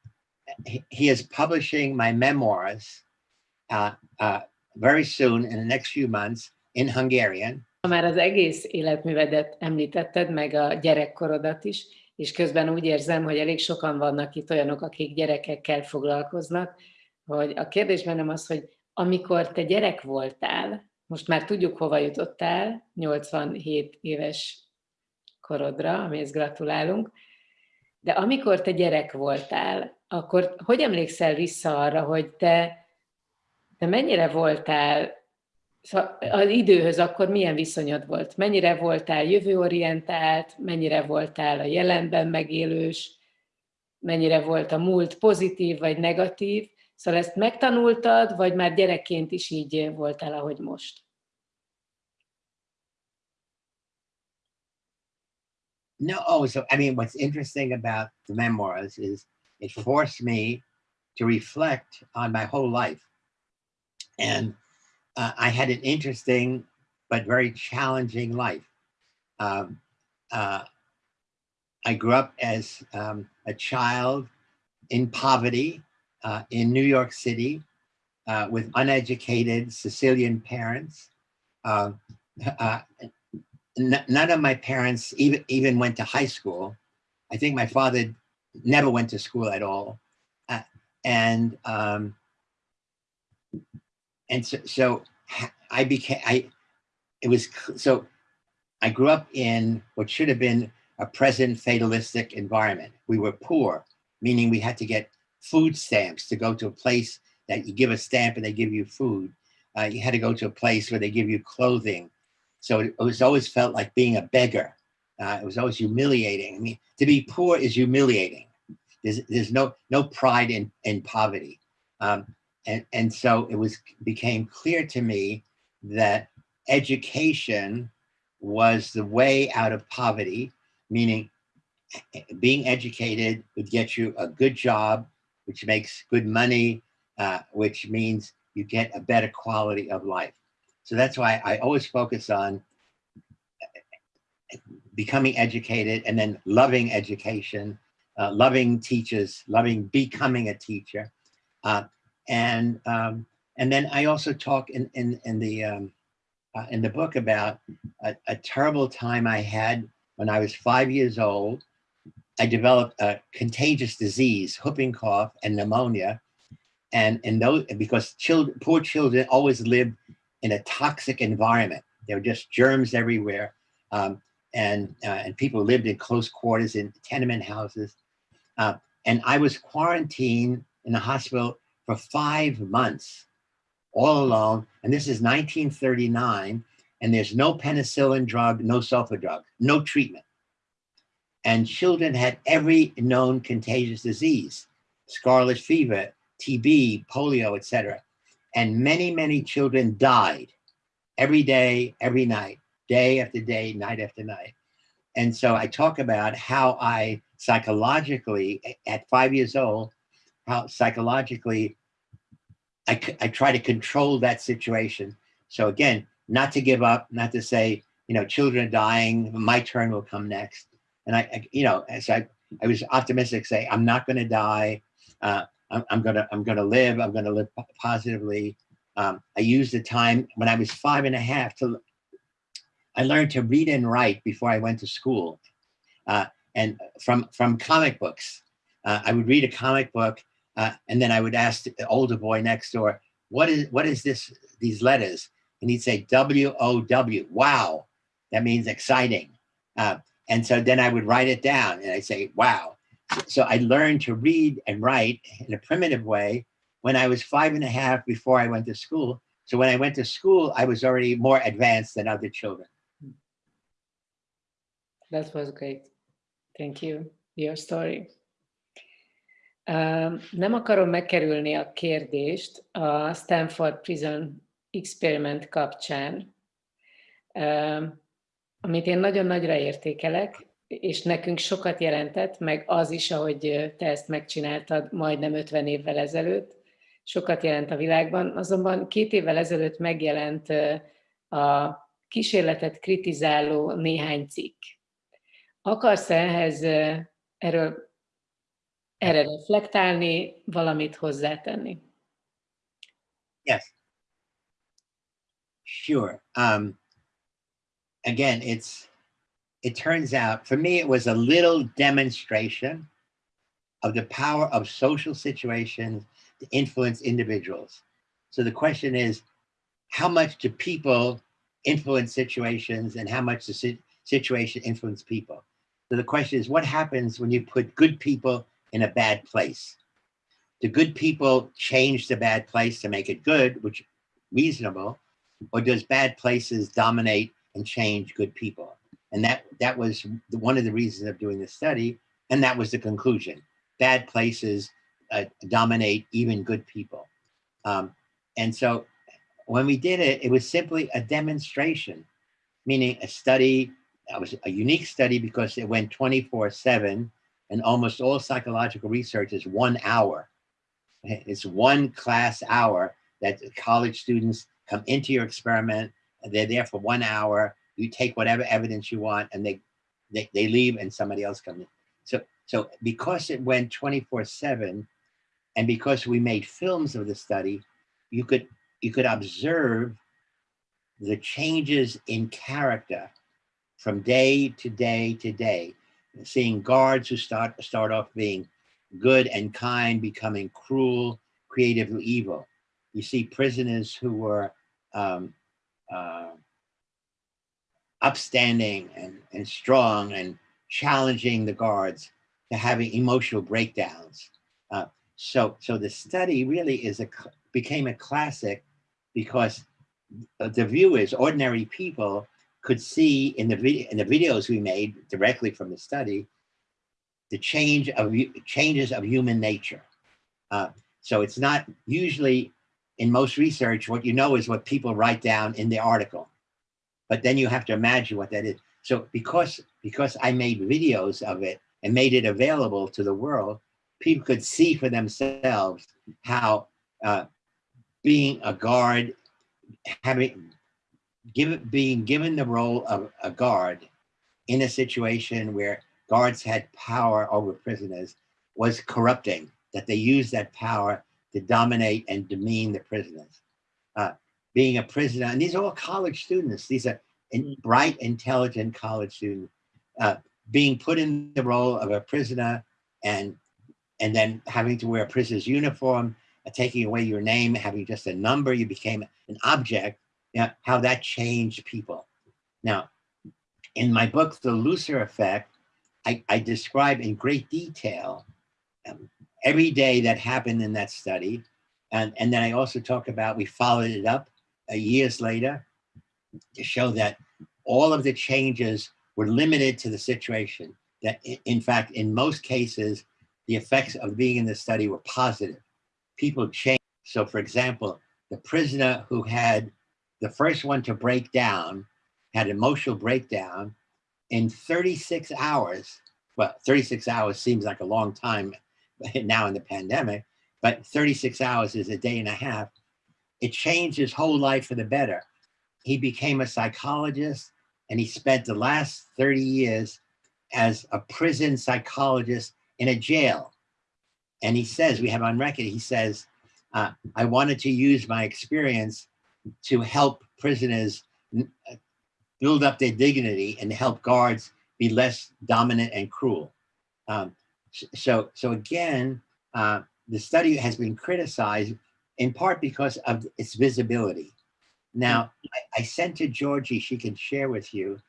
he, is publishing my memoirs uh, uh, very soon in the next few months in Hungarian. Már az egész életművedet említetted, meg a gyerekkorodat is, és közben úgy érzem, hogy elég sokan vannak itt olyanok, akik gyerekekkel foglalkoznak, hogy a kérdés bennem az, hogy amikor te gyerek voltál, most már tudjuk, hova jutottál, 87 éves korodra, amihez gratulálunk, de amikor te gyerek voltál, akkor hogy emlékszel vissza arra, hogy te, te mennyire voltál az időhöz akkor milyen viszonyod volt? Mennyire voltál jövőorientált, mennyire voltál a jelenben megélős, mennyire volt a múlt pozitív vagy negatív? Szóval ezt megtanultad, vagy már gyerekként is így voltál, ahogy most? No, oh, so I mean, what's interesting about the memoirs is it forced me to reflect on my whole life. And uh, I had an interesting but very challenging life. Um, uh, I grew up as um, a child in poverty uh, in New York City uh, with uneducated Sicilian parents. Uh, uh, none of my parents even, even went to high school. I think my father never went to school at all. and um, and so, so I became I it was so I grew up in what should have been a present fatalistic environment. We were poor, meaning we had to get food stamps to go to a place that you give a stamp and they give you food. Uh, you had to go to a place where they give you clothing. So it was always felt like being a beggar. Uh, it was always humiliating. I mean, to be poor is humiliating. There's, there's no no pride in in poverty. Um, and and so it was became clear to me that education was the way out of poverty meaning being educated would get you a good job which makes good money uh, which means you get a better quality of life. So that's why i always focus on becoming educated and then loving education uh, loving teachers loving becoming a teacher. Uh, and um, and then I also talk in in in the um, uh, in the book about a, a, terrible time I had when I was five years old. I developed a contagious disease, whooping cough and pneumonia, and and those because children, poor children, always live in a toxic environment. There were just germs everywhere, um, and uh, and people lived in close quarters in tenement houses, uh, and I was quarantined in the hospital for five months, all alone. And this is 1939, and there's no penicillin drug, no sulfa drug, no treatment. And children had every known contagious disease, scarlet fever, TB, polio, etc. and many, many children died every day, every night, day after day, night after night. And so I talk about how I psychologically, at five years old, how psychologically I, I try to control that situation. So again, not to give up, not to say, you know, children are dying, my turn will come next. And I, I you know, as I, I was optimistic, say, I'm not going to die. Uh, I'm, I'm, gonna, I'm gonna live. I'm gonna live positively. Um, I used the time when I was five and a half to, I learned to read and write before I went to school. Uh, and from, from comic books, uh, I would read a comic book uh, and then I would ask the older boy next door, what is, what is this, these letters? And he'd say W-O-W, wow, that means exciting. Uh, and so then I would write it down and I'd say, wow. So I learned to read and write in a primitive way when I was five and a half before I went to school. So when I went to school, I was already more advanced than other children. That was great. Thank you. Your story. Nem akarom megkerülni a kérdést a Stanford Prison Experiment kapcsán, amit én nagyon nagyra értékelek, és nekünk sokat jelentett, meg az is, ahogy te ezt megcsináltad majdnem 50 évvel ezelőtt, sokat jelent a világban. Azonban két évvel ezelőtt megjelent a kísérletet kritizáló néhány cikk. Akarsz ehhez erről erre reflektálni, valamit hozzátenni? Yes. Sure. Um, again, it's it turns out for me it was a little demonstration of the power of social situations to influence individuals. So the question is, how much do people influence situations and how much the situation influence people? So the question is, what happens when you put good people in a bad place? Do good people change the bad place to make it good, which reasonable, or does bad places dominate and change good people? And that, that was one of the reasons of doing the study. And that was the conclusion. Bad places uh, dominate even good people. Um, and so when we did it, it was simply a demonstration, meaning a study, that was a unique study because it went 24 seven and almost all psychological research is one hour. It's one class hour that college students come into your experiment, they're there for one hour, you take whatever evidence you want and they, they, they leave and somebody else comes in. So, so because it went 24 seven, and because we made films of the study, you could you could observe the changes in character from day to day to day, seeing guards who start start off being good and kind, becoming cruel, creatively evil. You see prisoners who were um, uh, upstanding and, and strong and challenging the guards to having emotional breakdowns. Uh, so, so the study really is a became a classic because the viewers, ordinary people, could see in the video in the videos we made directly from the study the change of changes of human nature. Uh, so it's not usually in most research what you know is what people write down in the article, but then you have to imagine what that is. So because because I made videos of it and made it available to the world, people could see for themselves how uh, being a guard, having given being given the role of a guard in a situation where guards had power over prisoners was corrupting, that they used that power to dominate and demean the prisoners. Uh, being a prisoner, and these are all college students, these are in, bright, intelligent college students, uh, being put in the role of a prisoner and and then having to wear a prisoner's uniform, uh, taking away your name, having just a number, you became an object, know, how that changed people. Now, in my book, The Lucifer Effect, I, I describe in great detail um, every day that happened in that study. And, and then I also talk about, we followed it up uh, years later to show that all of the changes were limited to the situation. That in fact, in most cases, the effects of being in the study were positive. People changed. So for example, the prisoner who had the first one to break down, had emotional breakdown in 36 hours. Well, 36 hours seems like a long time now in the pandemic, but 36 hours is a day and a half. It changed his whole life for the better. He became a psychologist and he spent the last 30 years as a prison psychologist in a jail. And he says, we have on record, he says, uh, I wanted to use my experience to help prisoners build up their dignity and help guards be less dominant and cruel. Um, so, so again, uh, the study has been criticized in part because of its visibility. Now, I, I sent to Georgie, she can share with you,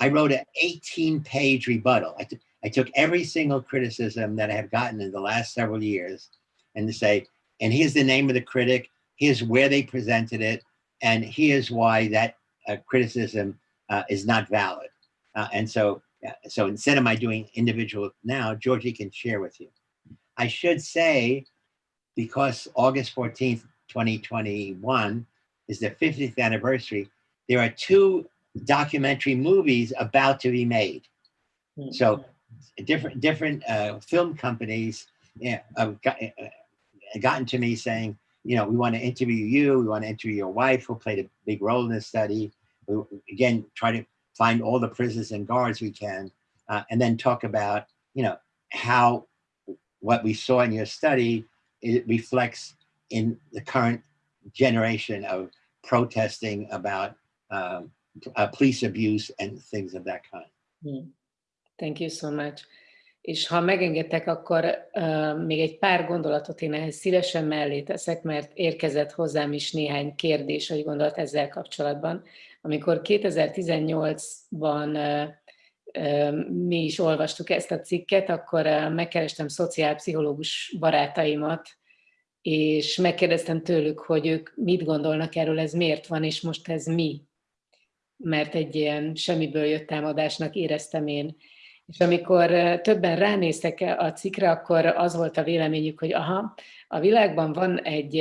I wrote an 18 page rebuttal. I, I took every single criticism that I have gotten in the last several years and to say, and here's the name of the critic, here's where they presented it, and here's why that uh, criticism uh, is not valid. Uh, and so, so instead of my doing individual now, Georgie can share with you. I should say, because August 14th, 2021 is the 50th anniversary, there are two documentary movies about to be made. Hmm. So different different uh, film companies have got, uh, gotten to me saying, you know, we want to interview you, we want to interview your wife who played a big role in this study. We, again, try to find all the prisoners and guards we can, uh, and then talk about, you know, how what we saw in your study, it reflects in the current generation of protesting about um, uh, police abuse and things of that kind. Hmm. Thank you so much. És ha megengedtek, akkor uh, még egy pár gondolatot én ehhez szívesen mellé teszek, mert érkezett hozzám is néhány kérdés, vagy gondolat ezzel kapcsolatban. Amikor 2018-ban uh, uh, mi is olvastuk ezt a cikket, akkor uh, megkerestem szociálpszichológus barátaimat, és megkérdeztem tőlük, hogy ők mit gondolnak erről, ez miért van, és most ez mi. Mert egy ilyen semmiből jött támadásnak éreztem én. És amikor többen ránéztek a cikre, akkor az volt a véleményük, hogy aha, a világban van egy,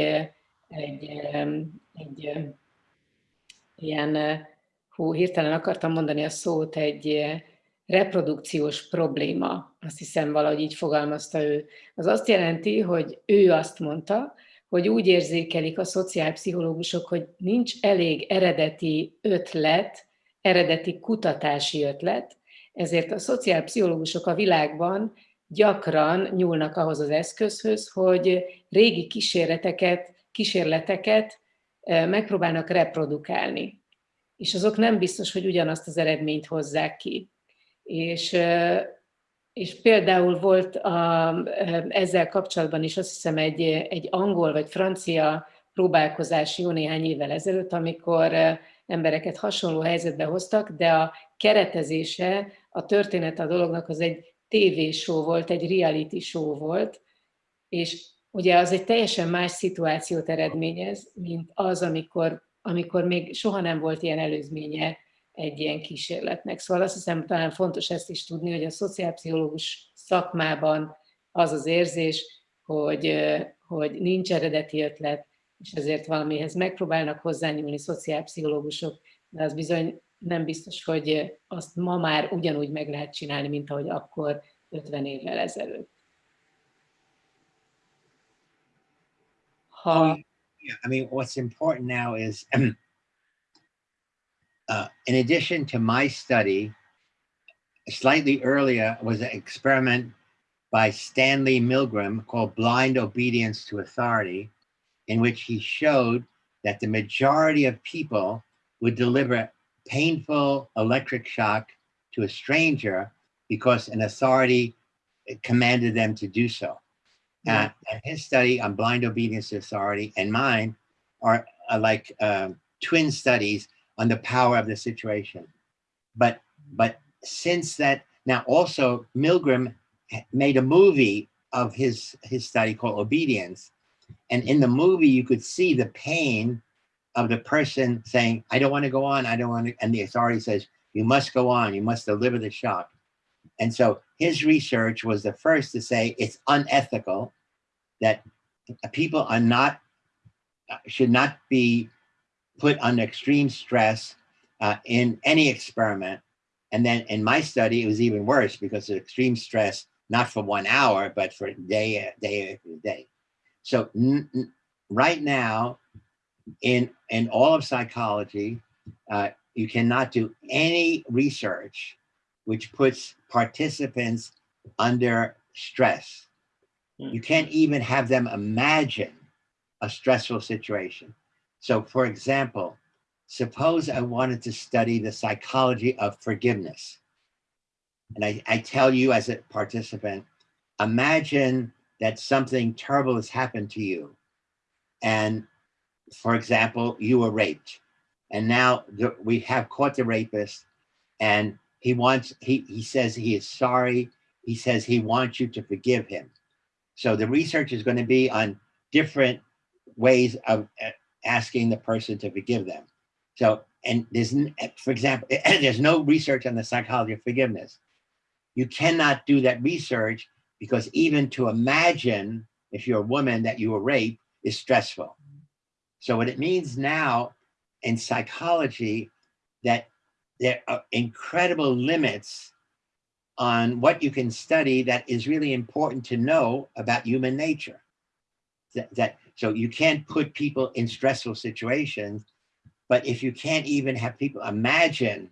egy, egy ilyen, hú, hirtelen akartam mondani a szót, egy reprodukciós probléma, azt hiszem valahogy így fogalmazta ő. Az azt jelenti, hogy ő azt mondta, hogy úgy érzékelik a szociálpszichológusok, hogy nincs elég eredeti ötlet, eredeti kutatási ötlet, ezért a szociálpszichológusok a világban gyakran nyúlnak ahhoz az eszközhöz, hogy régi kísérleteket, kísérleteket megpróbálnak reprodukálni. És azok nem biztos, hogy ugyanazt az eredményt hozzák ki. És, és például volt a, ezzel kapcsolatban is azt hiszem egy, egy angol vagy francia próbálkozás jó néhány évvel ezelőtt, amikor embereket hasonló helyzetbe hoztak, de a keretezése, a történet a dolognak az egy show volt, egy reality show volt, és ugye az egy teljesen más szituációt eredményez, mint az, amikor, amikor még soha nem volt ilyen előzménye egy ilyen kísérletnek. Szóval azt hiszem talán fontos ezt is tudni, hogy a szociálpszichológus szakmában az az érzés, hogy, hogy nincs eredeti ötlet, és ezért valamihez megpróbálnak hozzányúlni szociálpszichológusok, de az bizony nem biztos, hogy azt ma már ugyanúgy meg lehet csinálni, mint ahogy akkor 50 évvel ezelőtt. Ha... I mean, what's important now is Uh, in addition to my study, slightly earlier was an experiment by Stanley Milgram called Blind Obedience to Authority, in which he showed that the majority of people would deliver painful electric shock to a stranger because an authority commanded them to do so. Uh, and his study on blind obedience to authority and mine are, are like um, twin studies on the power of the situation. But but since that now also Milgram made a movie of his his study called Obedience, and in the movie you could see the pain of the person saying, "I don't want to go on. I don't want to," and the authority says, "You must go on. You must deliver the shock." And so his research was the first to say it's unethical that people are not should not be put under extreme stress uh, in any experiment. And then in my study, it was even worse because of extreme stress, not for one hour, but for day, day day. So right now, in, in all of psychology, uh, you cannot do any research which puts participants under stress. You can't even have them imagine a stressful situation. So for example, suppose I wanted to study the psychology of forgiveness. And I, I tell you as a participant, imagine that something terrible has happened to you. And for example, you were raped. And now the, we have caught the rapist and he wants, he, he says he is sorry. He says he wants you to forgive him. So the research is going to be on different ways of uh, asking the person to forgive them. So, and there's, for example, there's no research on the psychology of forgiveness. You cannot do that research because even to imagine if you're a woman that you were raped is stressful. So what it means now in psychology that there are incredible limits on what you can study that is really important to know about human nature. That, that so you can't put people in stressful situations, but if you can't even have people imagine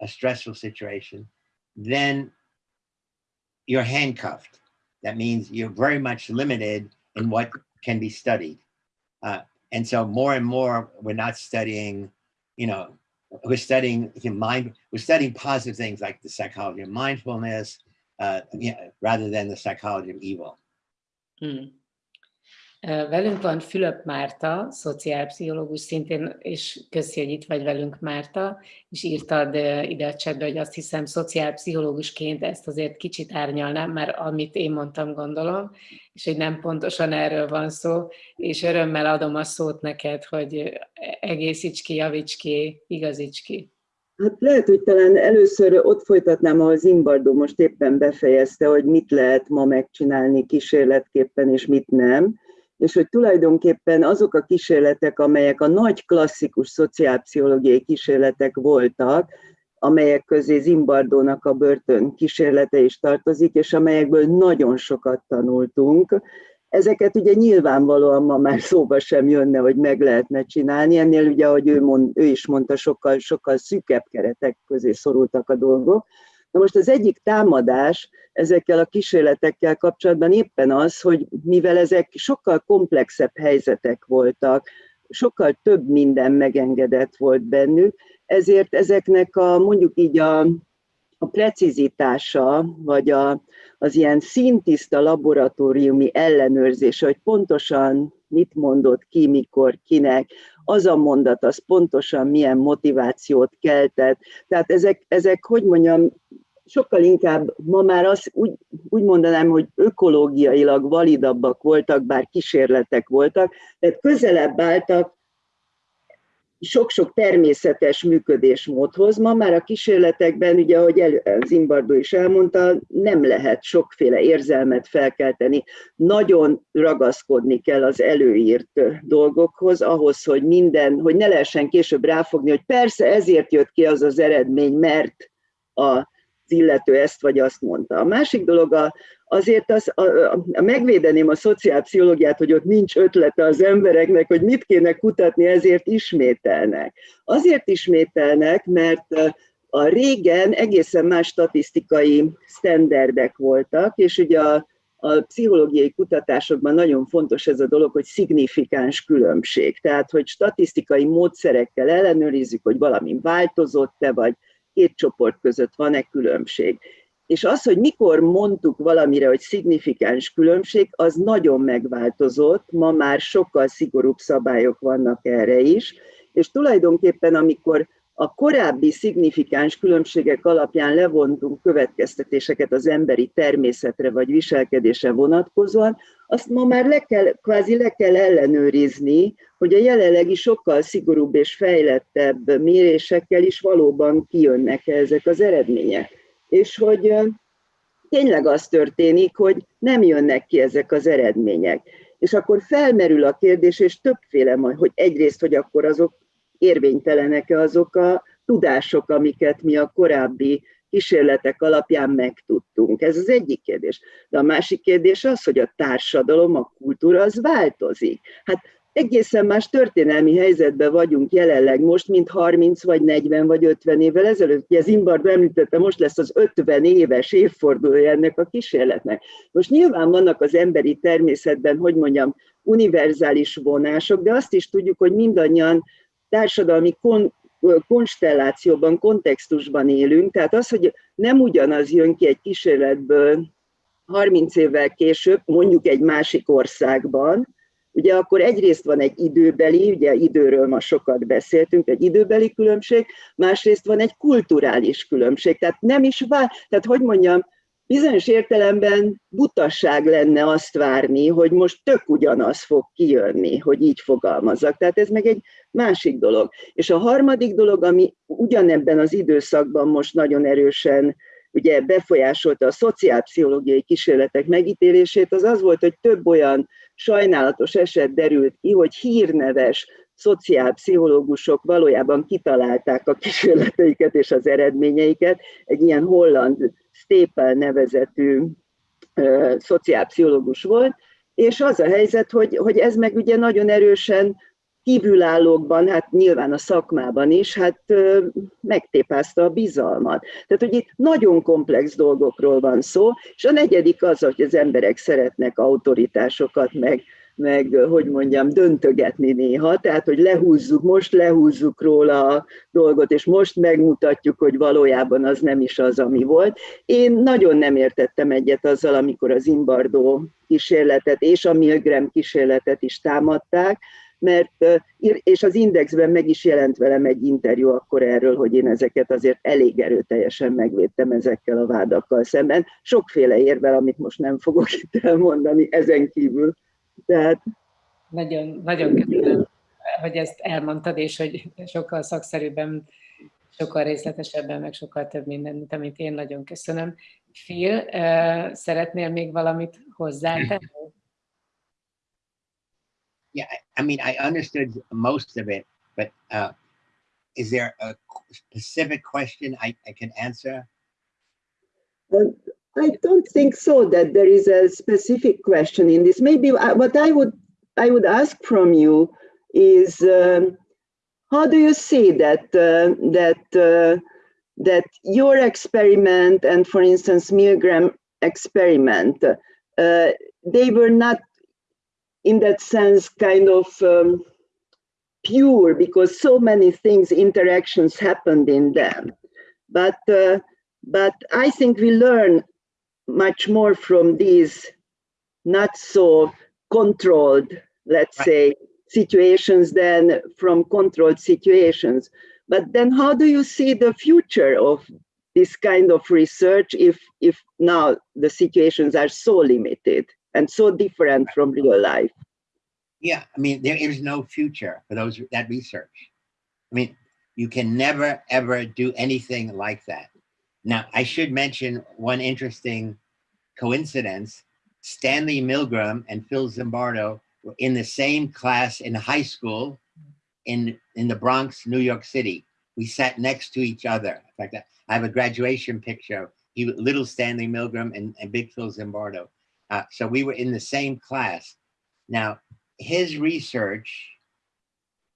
a stressful situation, then you're handcuffed. That means you're very much limited in what can be studied. Uh, and so more and more, we're not studying, you know, we're studying mind, we're studying positive things like the psychology of mindfulness, uh, rather than the psychology of evil. Mm. Velünk van Fülöp Márta, szociálpszichológus szintén, és köszi, hogy itt vagy velünk Márta, és írtad ide a csetbe, hogy azt hiszem szociálpszichológusként ezt azért kicsit árnyalnám, már amit én mondtam gondolom, és hogy nem pontosan erről van szó, és örömmel adom a szót neked, hogy egészíts ki, javíts ki, igazíts ki. Hát lehet, hogy talán először ott folytatnám, ahol Zimbardo most éppen befejezte, hogy mit lehet ma megcsinálni kísérletképpen, és mit nem és hogy tulajdonképpen azok a kísérletek, amelyek a nagy klasszikus szociálpszichológiai kísérletek voltak, amelyek közé Zimbardónak a börtön kísérlete is tartozik, és amelyekből nagyon sokat tanultunk. Ezeket ugye nyilvánvalóan ma már szóba sem jönne, hogy meg lehetne csinálni. Ennél ugye, ahogy ő, mond, ő is mondta, sokkal, sokkal szűkebb keretek közé szorultak a dolgok. Na most az egyik támadás ezekkel a kísérletekkel kapcsolatban éppen az, hogy mivel ezek sokkal komplexebb helyzetek voltak, sokkal több minden megengedett volt bennük, ezért ezeknek a mondjuk így a, a precizitása, vagy a, az ilyen szintiszta laboratóriumi ellenőrzése, hogy pontosan mit mondott ki, mikor, kinek, az a mondat, az pontosan milyen motivációt keltett. Tehát ezek, ezek hogy mondjam, sokkal inkább ma már azt úgy, úgy mondanám, hogy ökológiailag validabbak voltak, bár kísérletek voltak, tehát közelebb álltak sok-sok természetes működésmódhoz. Ma már a kísérletekben, ugye ahogy Zimbardo is elmondta, nem lehet sokféle érzelmet felkelteni. Nagyon ragaszkodni kell az előírt dolgokhoz, ahhoz, hogy minden, hogy ne lehessen később ráfogni, hogy persze ezért jött ki az az eredmény, mert a illető ezt vagy azt mondta. A másik dolog a, azért az, a, a, megvédeném a szociálpszichológiát, hogy ott nincs ötlete az embereknek, hogy mit kéne kutatni, ezért ismételnek. Azért ismételnek, mert a régen egészen más statisztikai sztenderdek voltak, és ugye a, a pszichológiai kutatásokban nagyon fontos ez a dolog, hogy szignifikáns különbség. Tehát, hogy statisztikai módszerekkel ellenőrizzük, hogy valami változott-e, vagy két csoport között van-e különbség. És az, hogy mikor mondtuk valamire, hogy szignifikáns különbség, az nagyon megváltozott, ma már sokkal szigorúbb szabályok vannak erre is, és tulajdonképpen amikor a korábbi szignifikáns különbségek alapján levontunk következtetéseket az emberi természetre vagy viselkedésre vonatkozóan, azt ma már le kell, kvázi le kell ellenőrizni, hogy a jelenlegi sokkal szigorúbb és fejlettebb mérésekkel is valóban kijönnek -e ezek az eredmények. És hogy tényleg az történik, hogy nem jönnek ki ezek az eredmények. És akkor felmerül a kérdés, és többféle majd, hogy egyrészt, hogy akkor azok érvénytelenek-e azok a tudások, amiket mi a korábbi kísérletek alapján megtudtunk. Ez az egyik kérdés. De a másik kérdés az, hogy a társadalom, a kultúra az változik. Hát egészen más történelmi helyzetben vagyunk jelenleg most, mint 30 vagy 40 vagy 50 évvel ezelőtt. Ugye Zimbardo említette, most lesz az 50 éves évfordulója ennek a kísérletnek. Most nyilván vannak az emberi természetben, hogy mondjam, univerzális vonások, de azt is tudjuk, hogy mindannyian társadalmi kon konstellációban, kontextusban élünk, tehát az, hogy nem ugyanaz jön ki egy kísérletből 30 évvel később, mondjuk egy másik országban, ugye akkor egyrészt van egy időbeli, ugye időről ma sokat beszéltünk, egy időbeli különbség, másrészt van egy kulturális különbség, tehát nem is vár, tehát hogy mondjam, bizonyos értelemben butasság lenne azt várni, hogy most tök ugyanaz fog kijönni, hogy így fogalmazzak. Tehát ez meg egy másik dolog. És a harmadik dolog, ami ugyanebben az időszakban most nagyon erősen ugye befolyásolta a szociálpszichológiai kísérletek megítélését, az az volt, hogy több olyan sajnálatos eset derült ki, hogy hírneves szociálpszichológusok valójában kitalálták a kísérleteiket és az eredményeiket. Egy ilyen holland Stapel nevezetű uh, szociálpszichológus volt, és az a helyzet, hogy, hogy ez meg ugye nagyon erősen kívülállókban, hát nyilván a szakmában is, hát megtépázta a bizalmat. Tehát, hogy itt nagyon komplex dolgokról van szó, és a negyedik az, hogy az emberek szeretnek autoritásokat, meg, meg, hogy mondjam, döntögetni néha, tehát, hogy lehúzzuk, most lehúzzuk róla a dolgot, és most megmutatjuk, hogy valójában az nem is az, ami volt. Én nagyon nem értettem egyet azzal, amikor az Imbardó kísérletet és a Milgram kísérletet is támadták, mert, és az Indexben meg is jelent velem egy interjú akkor erről, hogy én ezeket azért elég erőteljesen megvédtem ezekkel a vádakkal szemben. Sokféle érvel, amit most nem fogok itt elmondani ezen kívül. Tehát... Nagyon, nagyon köszönöm, hogy ezt elmondtad, és hogy sokkal szakszerűbben, sokkal részletesebben, meg sokkal több minden, mint amit én nagyon köszönöm. Phil, szeretnél még valamit hozzátenni? Yeah, I mean, I understood most of it, but uh, is there a specific question I, I can answer? I don't think so that there is a specific question in this. Maybe uh, what I would I would ask from you is um, how do you see that uh, that uh, that your experiment and, for instance, Milgram experiment, uh, they were not in that sense kind of um, pure because so many things, interactions happened in them. But uh, but I think we learn much more from these not so controlled, let's right. say, situations than from controlled situations. But then how do you see the future of this kind of research if, if now the situations are so limited and so different from real life? Yeah, I mean, there is no future for those that research. I mean, you can never, ever do anything like that. Now, I should mention one interesting coincidence. Stanley Milgram and Phil Zimbardo were in the same class in high school in, in the Bronx, New York City. We sat next to each other. In fact, I have a graduation picture. He, little Stanley Milgram and, and big Phil Zimbardo. Uh, so we were in the same class. Now, his research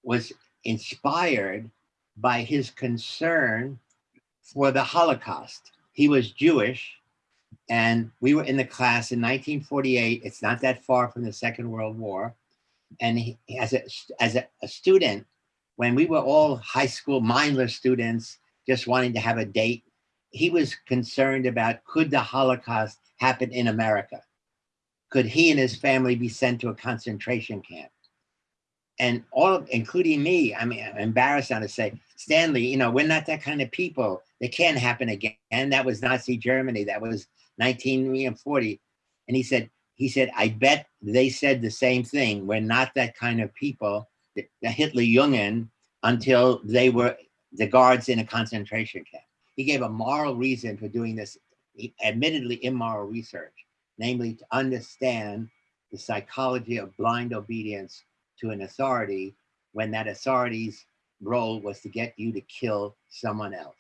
was inspired by his concern for the Holocaust. He was Jewish, and we were in the class in 1948. It's not that far from the Second World War. And he, as, a, as a, a student, when we were all high school mindless students, just wanting to have a date, he was concerned about could the Holocaust happen in America? Could he and his family be sent to a concentration camp? And all, including me, I mean, I'm embarrassed now to say, Stanley, you know, we're not that kind of people. It can't happen again. And that was Nazi Germany. That was 1940. And he said, he said, I bet they said the same thing. We're not that kind of people, the, the Hitler Jungen, until they were the guards in a concentration camp. He gave a moral reason for doing this, admittedly immoral research, namely to understand the psychology of blind obedience to an authority when that authority's role was to get you to kill someone else.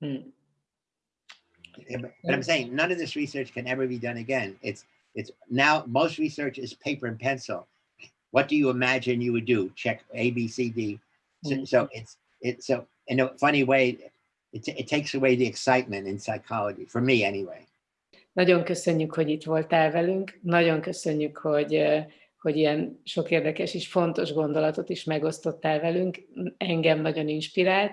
Hmm. But but I'm saying none of this research can ever be done again. It's it's now most research is paper and pencil. What do you imagine you would do? Check A, B, C, D. So, Mm. so it's it's so in a funny way, it, it takes away the excitement in psychology for me anyway. Nagyon köszönjük, hogy itt voltál velünk. Nagyon köszönjük, hogy, hogy ilyen sok érdekes és fontos gondolatot is megosztottál velünk. Engem nagyon inspirált,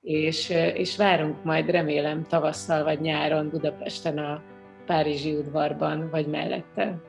és, és várunk majd remélem tavasszal vagy nyáron Budapesten a Párizsi udvarban, vagy mellette.